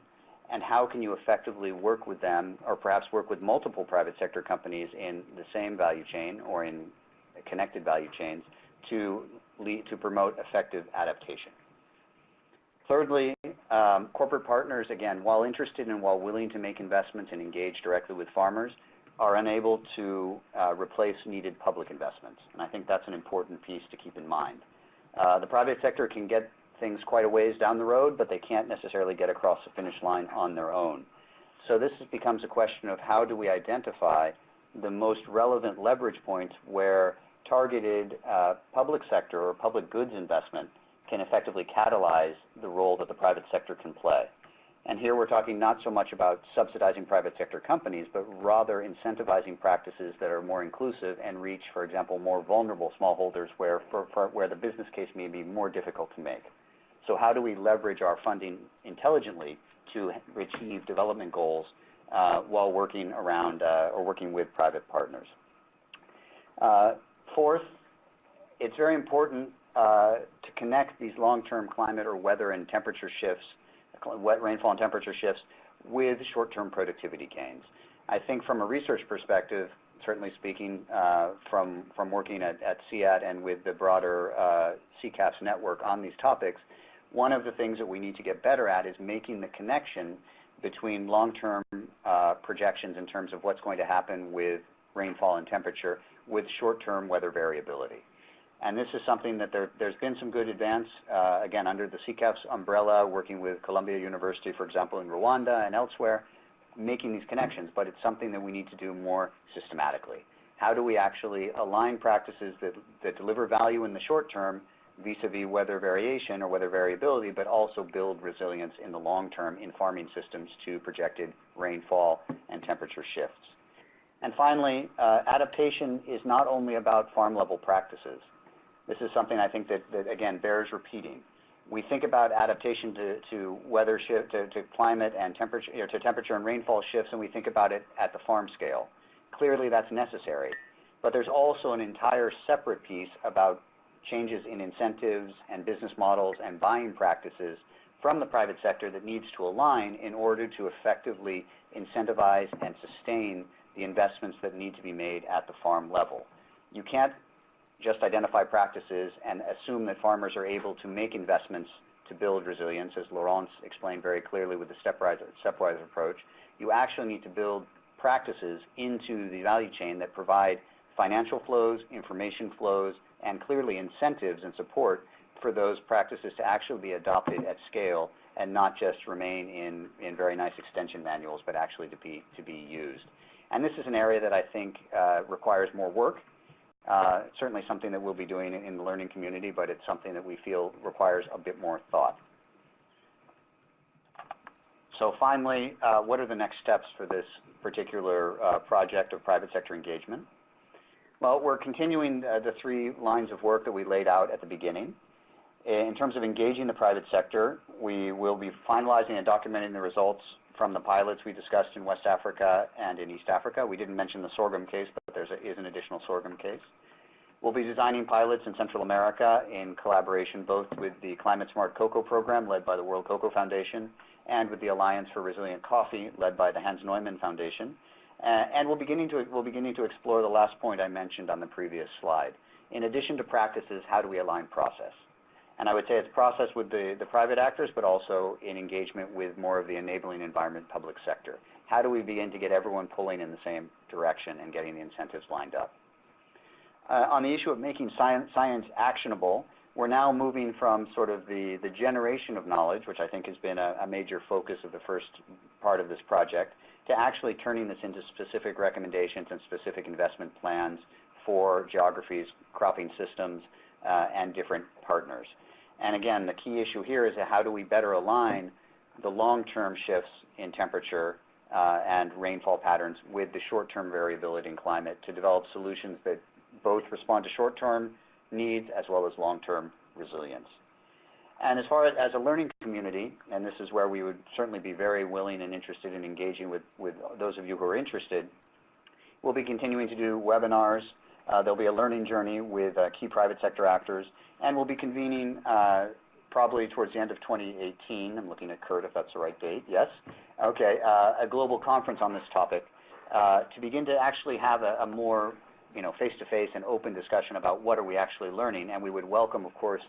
and how can you effectively work with them or perhaps work with multiple private sector companies in the same value chain or in connected value chains to lead to promote effective adaptation. Thirdly, um, corporate partners, again, while interested and while willing to make investments and engage directly with farmers, are unable to uh, replace needed public investments. And I think that's an important piece to keep in mind. Uh, the private sector can get things quite a ways down the road, but they can't necessarily get across the finish line on their own. So this becomes a question of how do we identify the most relevant leverage points where targeted uh, public sector or public goods investment can effectively catalyze the role that the private sector can play. And here we're talking not so much about subsidizing private sector companies, but rather incentivizing practices that are more inclusive and reach, for example, more vulnerable smallholders where, for, for, where the business case may be more difficult to make. So how do we leverage our funding intelligently to achieve development goals uh, while working around uh, or working with private partners? Uh, fourth, it's very important uh, to connect these long-term climate or weather and temperature shifts, wet rainfall and temperature shifts, with short-term productivity gains. I think from a research perspective, certainly speaking uh, from, from working at, at CIAT and with the broader uh, CCAFS network on these topics, one of the things that we need to get better at is making the connection between long-term uh, projections in terms of what's going to happen with rainfall and temperature with short-term weather variability. And this is something that there, has been some good advance, uh, again, under the CCAFS umbrella, working with Columbia University, for example, in Rwanda and elsewhere, making these connections, but it's something that we need to do more systematically. How do we actually align practices that, that deliver value in the short term vis-a-vis weather variation or weather variability, but also build resilience in the long term in farming systems to projected rainfall and temperature shifts. And finally, uh, adaptation is not only about farm level practices. This is something I think that, that again, bears repeating. We think about adaptation to, to weather shift, to, to climate and temperature, to temperature and rainfall shifts, and we think about it at the farm scale. Clearly, that's necessary. But there's also an entire separate piece about changes in incentives and business models and buying practices from the private sector that needs to align in order to effectively incentivize and sustain the investments that need to be made at the farm level. You can't just identify practices and assume that farmers are able to make investments to build resilience, as Laurence explained very clearly with the stepwise, stepwise approach. You actually need to build practices into the value chain that provide financial flows, information flows, and clearly incentives and support for those practices to actually be adopted at scale and not just remain in, in very nice extension manuals, but actually to be, to be used. And this is an area that I think uh, requires more work. Uh, certainly something that we'll be doing in the learning community, but it's something that we feel requires a bit more thought. So finally, uh, what are the next steps for this particular uh, project of private sector engagement? Well, we're continuing uh, the three lines of work that we laid out at the beginning. In terms of engaging the private sector, we will be finalizing and documenting the results from the pilots we discussed in West Africa and in East Africa. We didn't mention the sorghum case, but there is an additional sorghum case. We'll be designing pilots in Central America in collaboration both with the Climate Smart Cocoa Program led by the World Cocoa Foundation and with the Alliance for Resilient Coffee led by the Hans Neumann Foundation Uh, and we're beginning to we're beginning to explore the last point I mentioned on the previous slide. In addition to practices, how do we align process? And I would say it's process with the, the private actors, but also in engagement with more of the enabling environment public sector. How do we begin to get everyone pulling in the same direction and getting the incentives lined up? Uh, on the issue of making science, science actionable, we're now moving from sort of the, the generation of knowledge, which I think has been a, a major focus of the first part of this project, to actually turning this into specific recommendations and specific investment plans for geographies, cropping systems, uh, and different partners. And again, the key issue here is how do we better align the long-term shifts in temperature uh, and rainfall patterns with the short-term variability in climate to develop solutions that both respond to short-term needs as well as long-term resilience. And as far as, as a learning community, and this is where we would certainly be very willing and interested in engaging with, with those of you who are interested, we'll be continuing to do webinars. Uh, there'll be a learning journey with uh, key private sector actors, and we'll be convening uh, probably towards the end of 2018. I'm looking at Kurt if that's the right date. Yes? Okay, a global conference on this topic to begin to actually have a, a more you know, face-to-face and open discussion about what are we actually learning. And we would welcome, of course,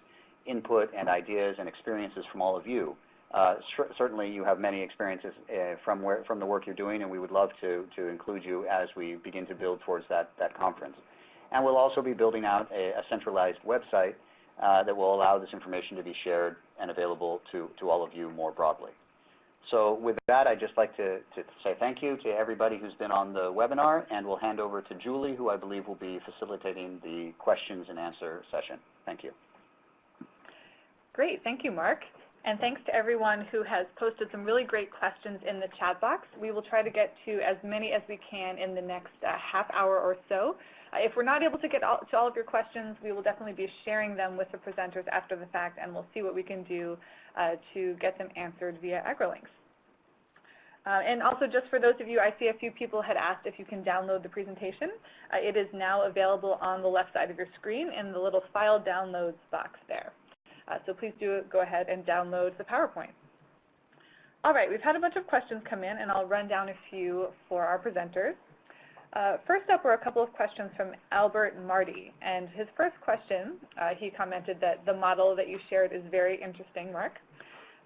input and ideas and experiences from all of you. Uh, certainly, you have many experiences uh, from where from the work you're doing, and we would love to to include you as we begin to build towards that that conference. And we'll also be building out a, a centralized website uh, that will allow this information to be shared and available to to all of you more broadly. So with that, I'd just like to, to say thank you to everybody who's been on the webinar, and we'll hand over to Julie, who I believe will be facilitating the questions and answer session. Thank you. Great. Thank you, Mark. And thanks to everyone who has posted some really great questions in the chat box. We will try to get to as many as we can in the next uh, half hour or so. Uh, if we're not able to get all, to all of your questions, we will definitely be sharing them with the presenters after the fact, and we'll see what we can do uh, to get them answered via AgriLinks. Uh, and also just for those of you, I see a few people had asked if you can download the presentation. Uh, it is now available on the left side of your screen in the little file downloads box there. Uh, so please do go ahead and download the PowerPoint. All right, we've had a bunch of questions come in, and I'll run down a few for our presenters. Uh, first up were a couple of questions from Albert Marty. And his first question, uh, he commented that the model that you shared is very interesting, Mark.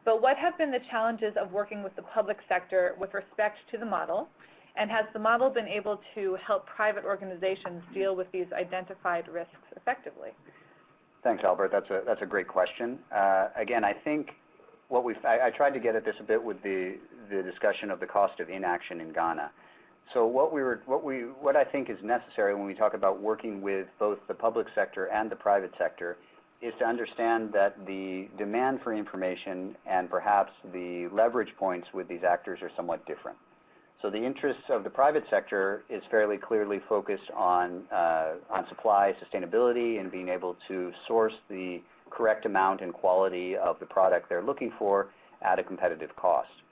But what have been the challenges of working with the public sector with respect to the model? And has the model been able to help private organizations deal with these identified risks effectively? Thanks, Albert. That's a, that's a great question. Uh, again, I think what we've, I, I, tried to get at this a bit with the, the discussion of the cost of inaction in Ghana. So what we were, what we, what I think is necessary when we talk about working with both the public sector and the private sector is to understand that the demand for information and perhaps the leverage points with these actors are somewhat different. So the interests of the private sector is fairly clearly focused on, uh, on supply, sustainability, and being able to source the correct amount and quality of the product they're looking for at a competitive cost.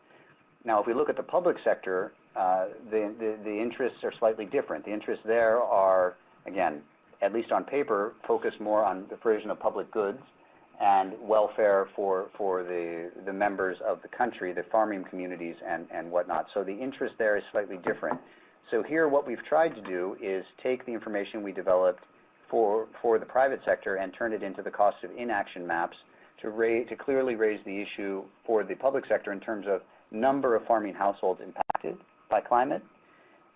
Now, if we look at the public sector, uh, the, the, the interests are slightly different. The interests there are, again, at least on paper, focused more on the provision of public goods and welfare for, for the, the members of the country, the farming communities and, and whatnot. So the interest there is slightly different. So here what we've tried to do is take the information we developed for, for the private sector and turn it into the cost of inaction maps to, raise, to clearly raise the issue for the public sector in terms of number of farming households impacted by climate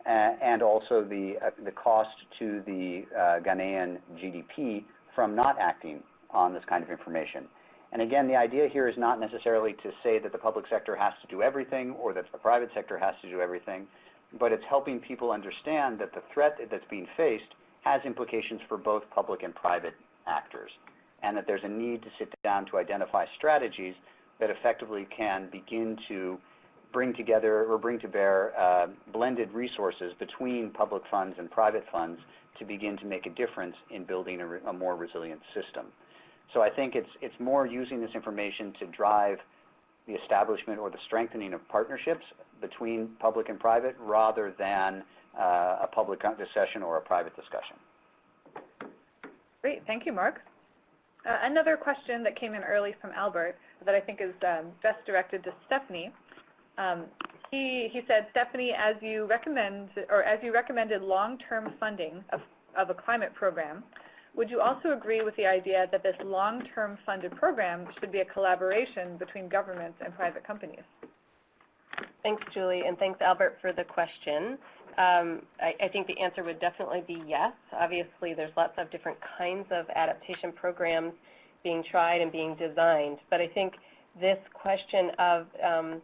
uh, and also the, uh, the cost to the uh, Ghanaian GDP from not acting on this kind of information. And again, the idea here is not necessarily to say that the public sector has to do everything or that the private sector has to do everything, but it's helping people understand that the threat that's being faced has implications for both public and private actors, and that there's a need to sit down to identify strategies that effectively can begin to bring together or bring to bear uh, blended resources between public funds and private funds to begin to make a difference in building a, a more resilient system. So I think it's, it's more using this information to drive the establishment or the strengthening of partnerships between public and private rather than uh, a public discussion or a private discussion. Great. Thank you, Mark. Uh, another question that came in early from Albert that I think is um, best directed to Stephanie. Um, he, he said, Stephanie, as you recommend, or as you recommended long-term funding of, of a climate program, would you also agree with the idea that this long-term funded program should be a collaboration between governments and private companies? Thanks, Julie, and thanks, Albert, for the question. Um, I, I, think the answer would definitely be yes. Obviously, there's lots of different kinds of adaptation programs being tried and being designed, but I think this question of um,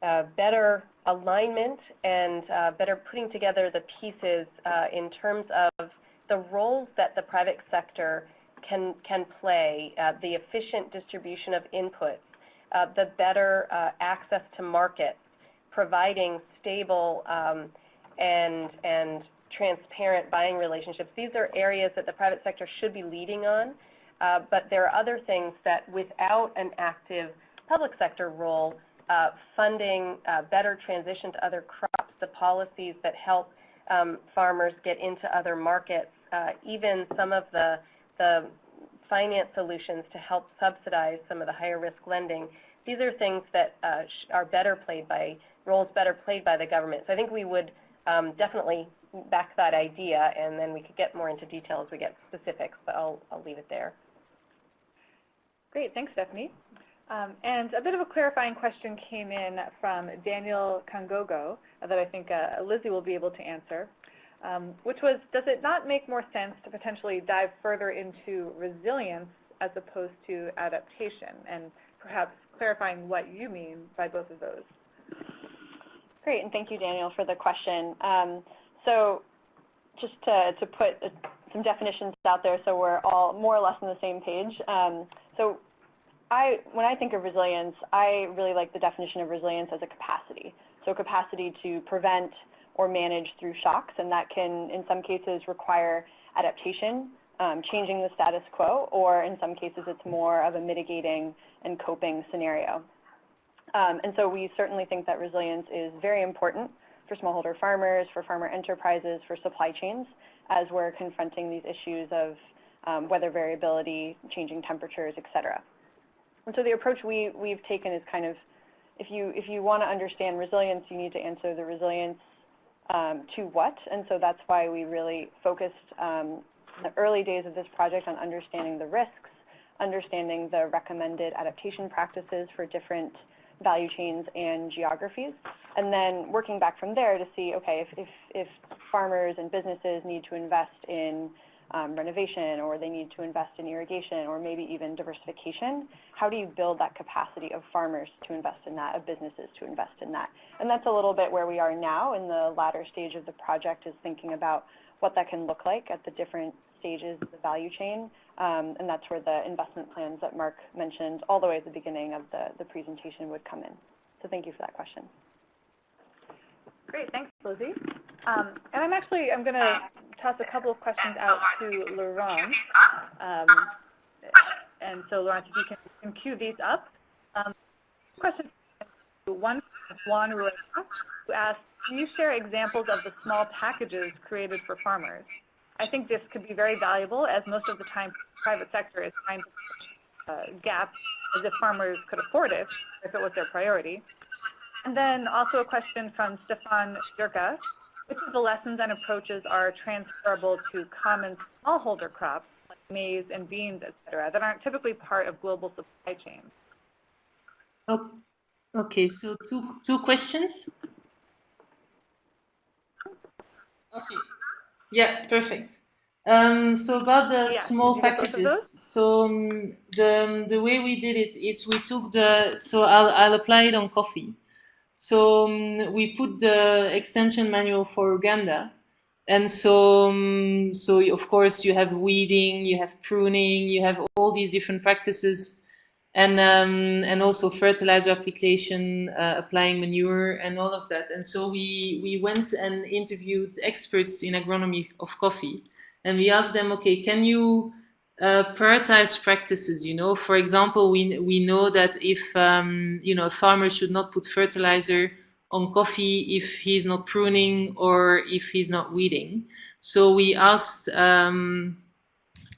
better alignment and uh, better putting together the pieces uh, in terms of the roles that the private sector can, can play, uh, the efficient distribution of inputs, uh, the better uh, access to markets, providing stable um, and, and transparent buying relationships. These are areas that the private sector should be leading on, uh, but there are other things that without an active public sector role, uh, funding uh, better transition to other crops, the policies that help um, farmers get into other markets, uh, even some of the, the finance solutions to help subsidize some of the higher risk lending. These are things that uh, are better played by, roles better played by the government. So I think we would um, definitely back that idea and then we could get more into detail as we get specifics, but I'll, I'll leave it there. Great, thanks Stephanie. Um, and a bit of a clarifying question came in from Daniel Kangogo that I think uh, Lizzie will be able to answer, um, which was, does it not make more sense to potentially dive further into resilience as opposed to adaptation? And perhaps clarifying what you mean by both of those. Great, and thank you, Daniel, for the question. Um, so just to, to put some definitions out there so we're all more or less on the same page. Um, so I, when I think of resilience, I really like the definition of resilience as a capacity. So capacity to prevent or manage through shocks, and that can, in some cases, require adaptation, um, changing the status quo, or in some cases, it's more of a mitigating and coping scenario. Um, and so we certainly think that resilience is very important for smallholder farmers, for farmer enterprises, for supply chains, as we're confronting these issues of um, weather variability, changing temperatures, et cetera. And so the approach we, we've taken is kind of, if you, if you want to understand resilience, you need to answer the resilience um, to what, and so that's why we really focused um, the early days of this project on understanding the risks, understanding the recommended adaptation practices for different value chains and geographies, and then working back from there to see, okay, if, if, if farmers and businesses need to invest in um, renovation or they need to invest in irrigation or maybe even diversification, how do you build that capacity of farmers to invest in that, of businesses to invest in that? And that's a little bit where we are now in the latter stage of the project is thinking about what that can look like at the different stages of the value chain. Um, and that's where the investment plans that Mark mentioned all the way at the beginning of the, the presentation would come in. So thank you for that question. Great, thanks, Lizzie. Um, and I'm actually, I'm going to toss a couple of questions out to Laurent. Um, and so, Laurent, if you can, can cue these up. Um, question one Juan Rueda, who asked, can you share examples of the small packages created for farmers? I think this could be very valuable as most of the time private sector is trying to uh, gaps as if farmers could afford it if it was their priority. And then also a question from Stefan Jurka. Which of the lessons and approaches are transferable to common smallholder crops like maize and beans, et cetera, that aren't typically part of global supply chains? Oh, okay, so two, two questions. Okay. Yeah, perfect. Um, so about the yeah, small packages, so um, the the way we did it is we took the so I'll I'll apply it on coffee. So um, we put the extension manual for Uganda, and so um, so of course you have weeding, you have pruning, you have all these different practices, and um, and also fertilizer application, uh, applying manure, and all of that. And so we we went and interviewed experts in agronomy of coffee, and we asked them, okay, can you uh, prioritize practices. You know, for example, we we know that if um, you know a farmer should not put fertilizer on coffee if he's not pruning or if he's not weeding. So we asked um,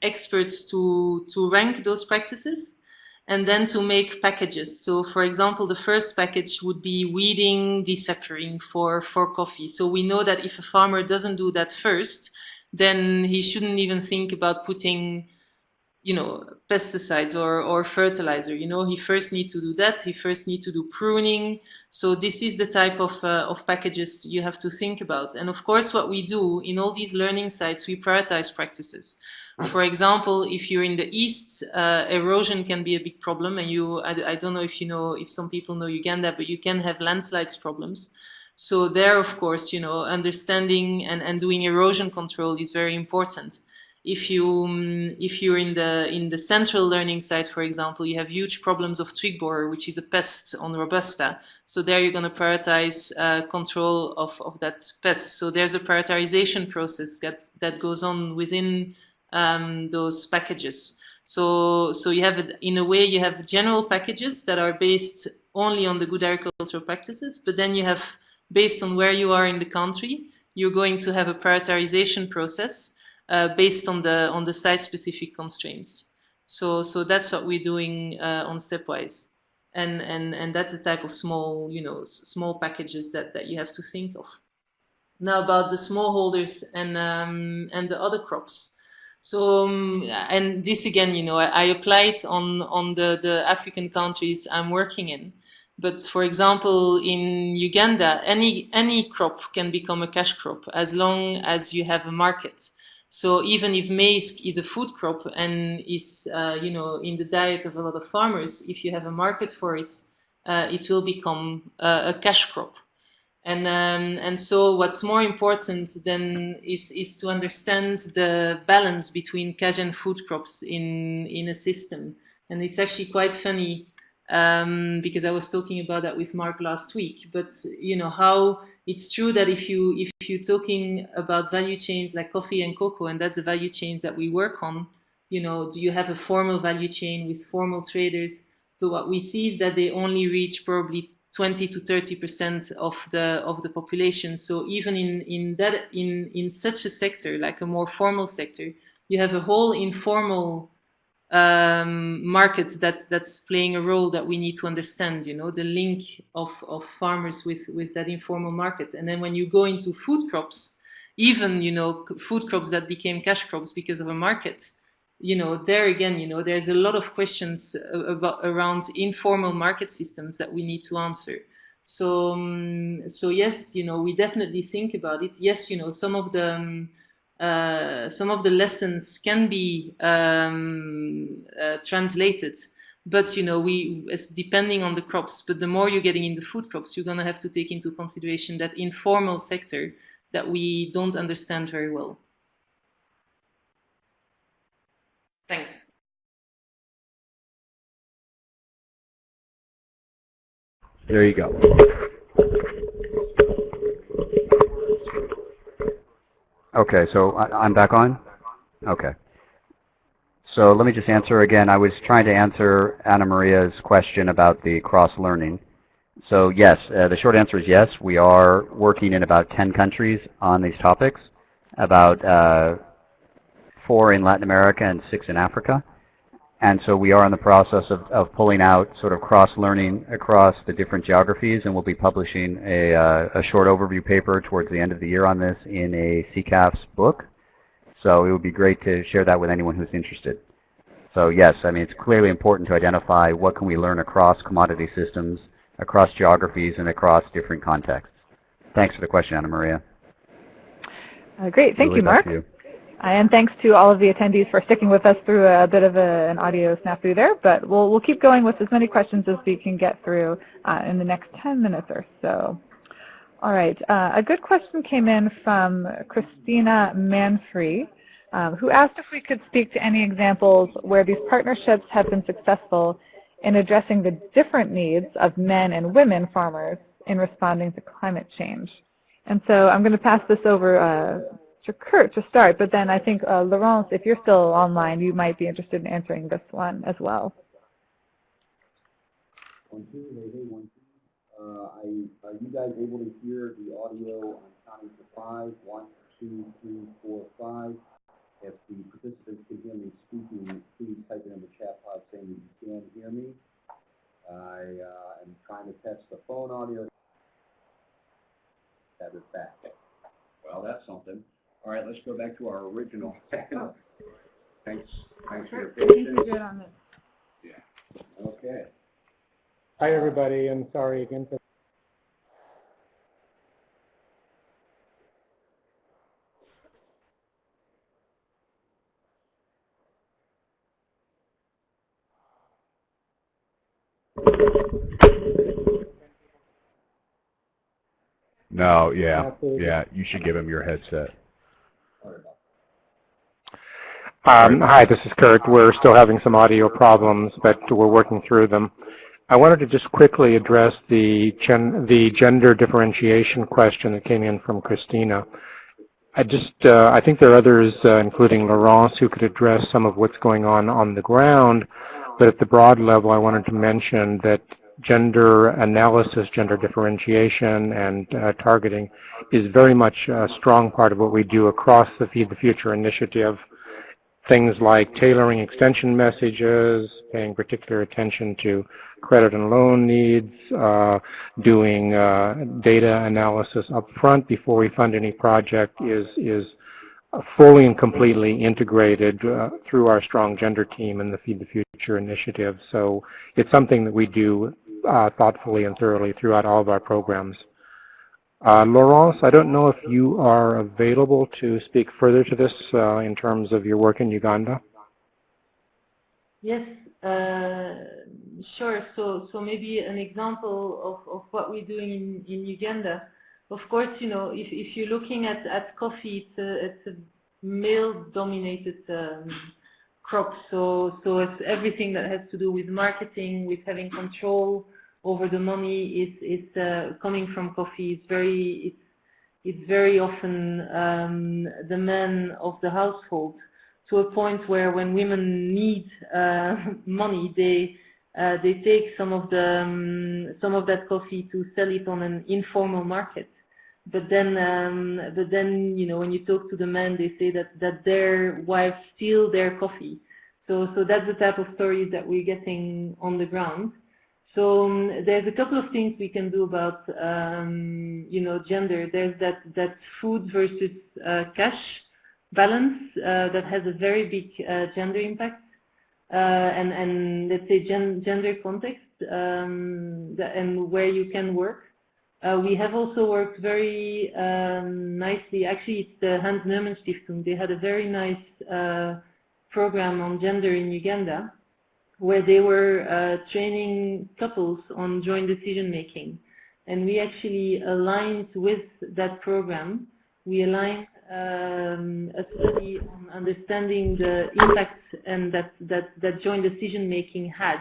experts to to rank those practices, and then to make packages. So for example, the first package would be weeding, desuckering for, for coffee. So we know that if a farmer doesn't do that first, then he shouldn't even think about putting you know, pesticides or, or fertilizer. You know, he first need to do that. He first need to do pruning. So this is the type of, uh, of packages you have to think about. And of course, what we do in all these learning sites, we prioritize practices. For example, if you're in the east, uh, erosion can be a big problem. And you, I, I don't know if you know, if some people know Uganda, but you can have landslides problems. So there, of course, you know, understanding and, and doing erosion control is very important if you um, if you're in the in the central learning site, for example, you have huge problems of twig borer, which is a pest on robusta. So there you're going to prioritize uh, control of, of that pest. So there's a prioritization process that that goes on within um, those packages. So so you have in a way you have general packages that are based only on the good agricultural practices, but then you have based on where you are in the country, you're going to have a prioritization process based on the on the site-specific constraints. So so that's what we're doing uh, on Stepwise, and and and that's the type of small you know small packages that that you have to think of. Now about the smallholders and um, and the other crops. So um, and this again, you know, I, I applied on on the the African countries I'm working in. But for example, in Uganda, any any crop can become a cash crop as long as you have a market. So even if maize is a food crop and is, uh, you know, in the diet of a lot of farmers, if you have a market for it, uh, it will become uh, a cash crop. And um, and so what's more important then is is to understand the balance between cash and food crops in in a system. And it's actually quite funny um, because I was talking about that with Mark last week. But you know how it's true that if you if you're talking about value chains like coffee and cocoa, and that's the value chains that we work on, you know, do you have a formal value chain with formal traders? But what we see is that they only reach probably 20 to 30 percent of the of the population. So even in in that in in such a sector like a more formal sector, you have a whole informal um, market that that's playing a role that we need to understand. You know, the link of of farmers with with that informal market. And then when you go into food crops, even you know food crops that became cash crops because of a market. You know, there again, you know, there's a lot of questions about around informal market systems that we need to answer. So, um, so yes, you know, we definitely think about it. Yes, you know, some of the um, uh, some of the lessons can be um, uh, translated. But you know we depending on the crops but the more you're getting in the food crops you're going to have to take into consideration that informal sector that we don't understand very well. Thanks. There you go Okay, so I, am back on? Okay. So let me just answer again. I was trying to answer Anna Maria's question about the cross-learning. So yes, uh, the short answer is yes. We are working in about 10 countries on these topics, about uh, four in Latin America and six in Africa. And so we are in the process of, of pulling out sort of cross-learning across the different geographies, and we'll be publishing a, uh, a short overview paper towards the end of the year on this in a CCAFS book. So it would be great to share that with anyone who's interested. So yes, I mean, it's clearly important to identify what can we learn across commodity systems, across geographies, and across different contexts. Thanks for the question, Anna Maria. Uh, great. Thank you, Mark. You. And thanks to all of the attendees for sticking with us through a bit of a, an audio snafu there, but we'll, we'll keep going with as many questions as we can get through uh, in the next 10 minutes or so. All right, uh, a good question came in from Christina Manfrey, um, who asked if we could speak to any examples where these partnerships have been successful in addressing the different needs of men and women farmers in responding to climate change. And so I'm going to pass this over uh, Mr. Kurt to start, but then I think, uh, Laurence, if you're still online, you might be interested in answering this one as well. One, two, hey, hey, one, two. Uh, are you guys able to hear the audio on counting to five? One, two, three, four, five. If the participants can hear me speaking, please type it in the chat pod saying that you can hear me. I uh, am trying to test the phone audio. Have it back. Well, that's something. All right, let's go back to our original. Thanks, thanks for your patience. Yeah. Okay. Hi, everybody, and sorry again for No, yeah, yeah. You should give him your headset. Um, hi, this is Kurt. We're still having some audio problems, but we're working through them. I wanted to just quickly address the, gen, the gender differentiation question that came in from Christina. I just, uh, I think there are others, uh, including Laurence, who could address some of what's going on on the ground, but at the broad level, I wanted to mention that gender analysis, gender differentiation, and uh, targeting is very much a strong part of what we do across the Feed the Future initiative things like tailoring extension messages, paying particular attention to credit and loan needs, uh, doing uh, data analysis up front before we fund any project is, is fully and completely integrated uh, through our strong gender team and the Feed the Future initiative. So it's something that we do uh, thoughtfully and thoroughly throughout all of our programs. Uh, Laurence, I don't know if you are available to speak further to this uh, in terms of your work in Uganda. Yes, uh, sure. So, so maybe an example of, of what we're doing in, in Uganda. Of course, you know, if, if you're looking at, at coffee, it's a, it's a male-dominated um, crop. So, so it's everything that has to do with marketing, with having control over the money is is uh, coming from coffee. It's very it's it's very often um, the men of the household to a point where when women need uh, money, they uh, they take some of the um, some of that coffee to sell it on an informal market. But then, um, but then, you know, when you talk to the men, they say that that their wives steal their coffee. So, so that's the type of stories that we're getting on the ground. So um, there's a couple of things we can do about, um, you know, gender. There's that, that food versus uh, cash balance uh, that has a very big uh, gender impact. Uh, and, and let's say gen gender context um, and where you can work. Uh, we have also worked very um, nicely, actually it's the Hanns Neumann Stiftung, they had a very nice uh, program on gender in Uganda where they were uh, training couples on joint decision making. And we actually aligned with that program. We aligned um, a study on understanding the impact and that, that, that joint decision making had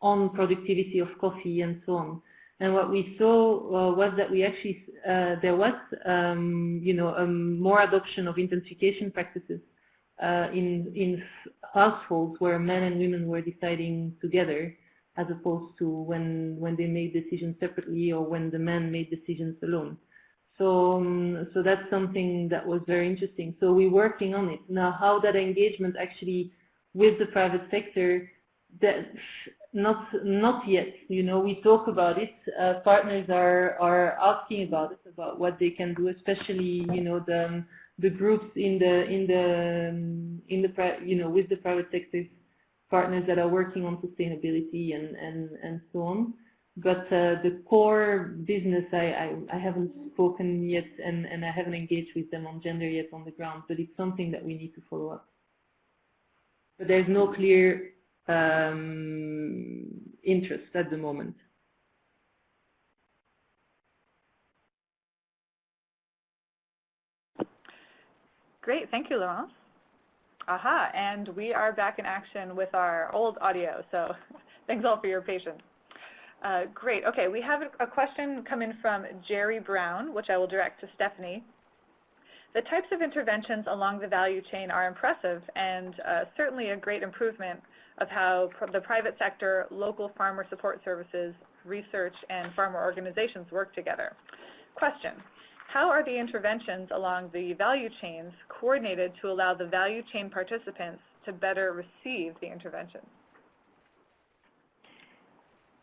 on productivity of coffee and so on. And what we saw uh, was that we actually, uh, there was, um, you know, um, more adoption of intensification practices uh, in, in households where men and women were deciding together as opposed to when, when they made decisions separately or when the men made decisions alone. So, um, so that's something that was very interesting. So we're working on it. Now how that engagement actually with the private sector, that not not yet. You know, we talk about it. Uh, partners are are asking about it, about what they can do, especially you know the the groups in the in the um, in the you know with the private sector partners that are working on sustainability and and and so on. But uh, the core business, I, I, I haven't spoken yet, and and I haven't engaged with them on gender yet on the ground. But it's something that we need to follow up. But there's no clear um, interest at the moment. Great, thank you, Laurence. Aha, and we are back in action with our old audio, so thanks all for your patience. Uh, great, okay, we have a question coming from Jerry Brown, which I will direct to Stephanie. The types of interventions along the value chain are impressive and uh, certainly a great improvement of how pr the private sector, local farmer support services, research, and farmer organizations work together. Question, how are the interventions along the value chains coordinated to allow the value chain participants to better receive the intervention?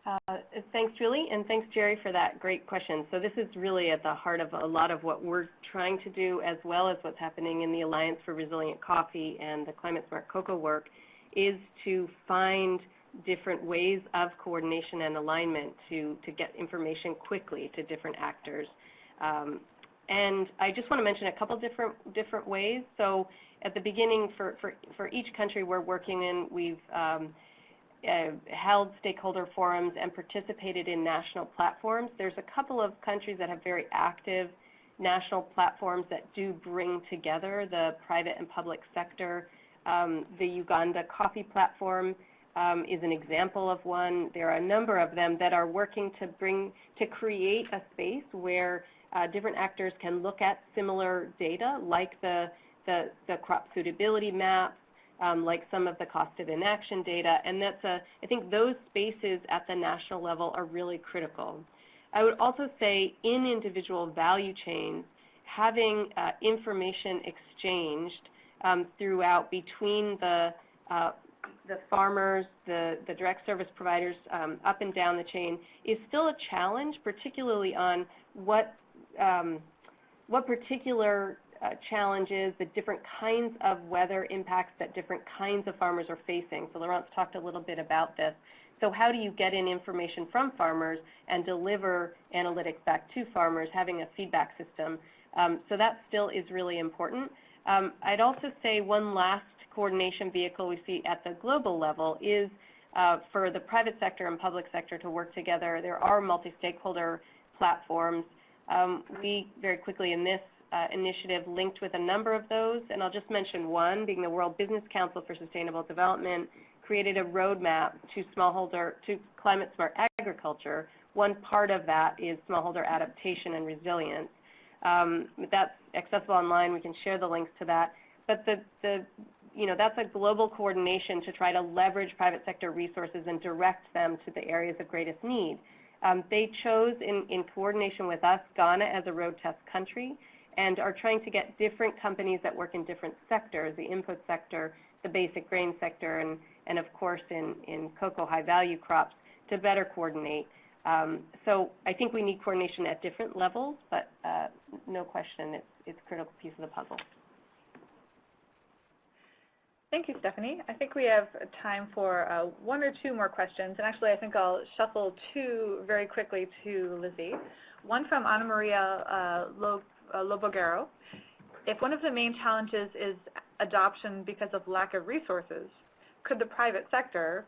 Uh, thanks, Julie, and thanks, Jerry, for that great question. So this is really at the heart of a lot of what we're trying to do, as well as what's happening in the Alliance for Resilient Coffee and the Climate Smart Cocoa work, is to find different ways of coordination and alignment to, to get information quickly to different actors. Um, and I just want to mention a couple different different ways. So at the beginning, for, for, for each country we're working in, we've um, uh, held stakeholder forums and participated in national platforms. There's a couple of countries that have very active national platforms that do bring together the private and public sector. Um, the Uganda Coffee Platform um, is an example of one. There are a number of them that are working to bring, to create a space where different actors can look at similar data like the, the, the crop suitability maps, um, like some of the cost of inaction data, and that's a, I think those spaces at the national level are really critical. I would also say in individual value chains, having uh, information exchanged um, throughout between the uh, the farmers, the, the direct service providers um, up and down the chain is still a challenge, particularly on what, um, what particular uh, challenges, the different kinds of weather impacts that different kinds of farmers are facing. So Laurent's talked a little bit about this. So how do you get in information from farmers and deliver analytics back to farmers, having a feedback system? Um, so that still is really important. Um, I'd also say one last coordination vehicle we see at the global level is uh, for the private sector and public sector to work together. There are multi-stakeholder platforms. Um, we very quickly in this uh, initiative linked with a number of those, and I'll just mention one, being the World Business Council for Sustainable Development, created a roadmap to smallholder, to climate smart agriculture. One part of that is smallholder adaptation and resilience. Um, that's accessible online. We can share the links to that. But the, the, you know, that's a global coordination to try to leverage private sector resources and direct them to the areas of greatest need. Um, they chose, in, in coordination with us, Ghana as a road test country and are trying to get different companies that work in different sectors, the input sector, the basic grain sector, and, and of course in, in cocoa high-value crops to better coordinate. Um, so I think we need coordination at different levels, but uh, no question it's, it's a critical piece of the puzzle. Thank you, Stephanie. I think we have time for uh, one or two more questions. And actually, I think I'll shuffle two very quickly to Lizzie. One from Ana Maria uh, uh, Lobogero. If one of the main challenges is adoption because of lack of resources, could the private sector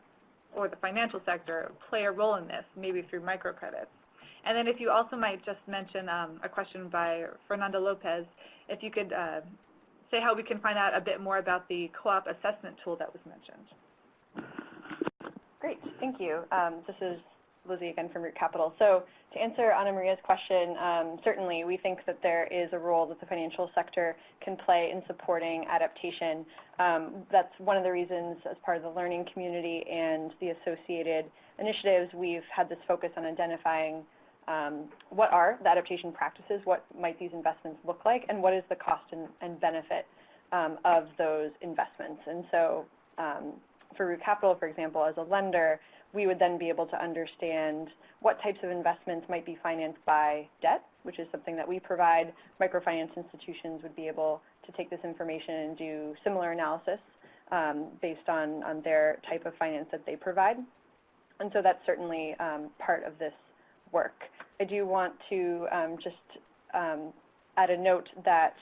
or the financial sector play a role in this, maybe through microcredits? And then if you also might just mention um, a question by Fernando Lopez, if you could uh, say how we can find out a bit more about the co-op assessment tool that was mentioned. Great, thank you. Um, this is Lizzie again from Root Capital. So to answer Ana Maria's question, um, certainly we think that there is a role that the financial sector can play in supporting adaptation. Um, that's one of the reasons as part of the learning community and the associated initiatives, we've had this focus on identifying um, what are the adaptation practices, what might these investments look like, and what is the cost and, and benefit um, of those investments. And so um, for Root Capital, for example, as a lender, we would then be able to understand what types of investments might be financed by debt, which is something that we provide. Microfinance institutions would be able to take this information and do similar analysis um, based on, on their type of finance that they provide. And so that's certainly um, part of this work. I do want to um, just um, add a note that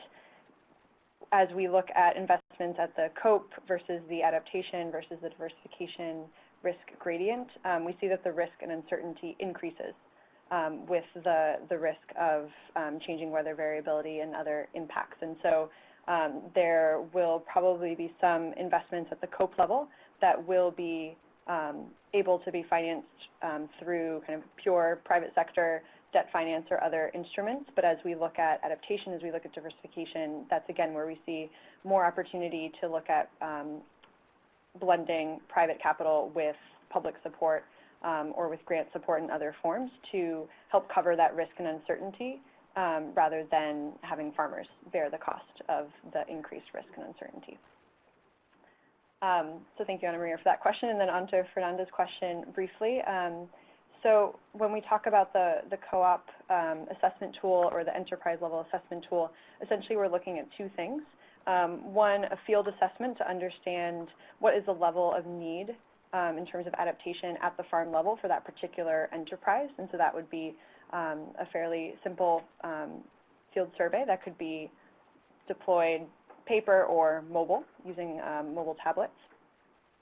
as we look at investments at the COPE versus the adaptation versus the diversification risk gradient, um, we see that the risk and uncertainty increases um, with the, the risk of um, changing weather variability and other impacts. And so um, there will probably be some investments at the COPE level that will be um, able to be financed um, through kind of pure private sector debt finance or other instruments. But as we look at adaptation, as we look at diversification, that's again where we see more opportunity to look at um, blending private capital with public support um, or with grant support in other forms to help cover that risk and uncertainty um, rather than having farmers bear the cost of the increased risk and uncertainty. Um, so thank you, Ana Maria, for that question. And then on to Fernanda's question briefly. Um, so when we talk about the, the co-op um, assessment tool or the enterprise level assessment tool, essentially we're looking at two things. Um, one, a field assessment to understand what is the level of need um, in terms of adaptation at the farm level for that particular enterprise. And so that would be um, a fairly simple field survey that could be deployed paper or mobile using um, mobile tablets.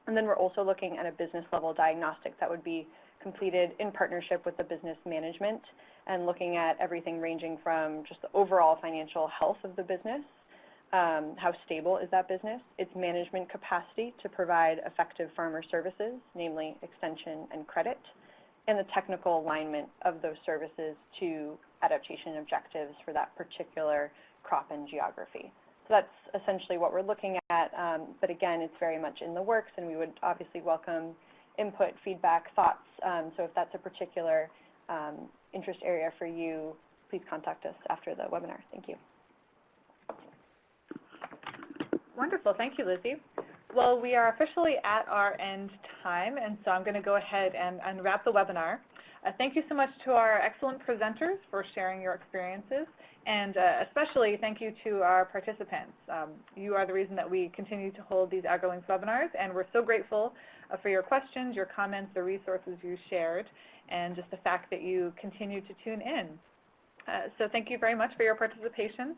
And then we're also looking at a business level diagnostic that would be completed in partnership with the business management and looking at everything ranging from just the overall financial health of the business, um, how stable is that business, its management capacity to provide effective farmer services, namely extension and credit, and the technical alignment of those services to adaptation objectives for that particular crop and geography. So that's essentially what we're looking at, um, but again, it's very much in the works, and we would obviously welcome input, feedback, thoughts. Um, so if that's a particular um, interest area for you, please contact us after the webinar. Thank you. Wonderful. Thank you, Lizzie. Well, we are officially at our end time, and so I'm going to go ahead and, and wrap the webinar. Uh, thank you so much to our excellent presenters for sharing your experiences, and uh, especially thank you to our participants. Um, you are the reason that we continue to hold these AgriLinks webinars, and we're so grateful uh, for your questions, your comments, the resources you shared, and just the fact that you continue to tune in. Uh, so thank you very much for your participation.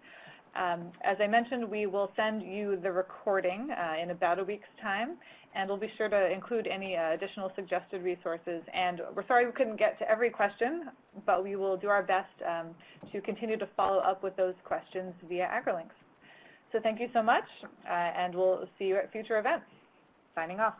Um, as I mentioned, we will send you the recording uh, in about a week's time, and we'll be sure to include any uh, additional suggested resources. And we're sorry we couldn't get to every question, but we will do our best um, to continue to follow up with those questions via AgriLinks. So thank you so much, uh, and we'll see you at future events. Signing off.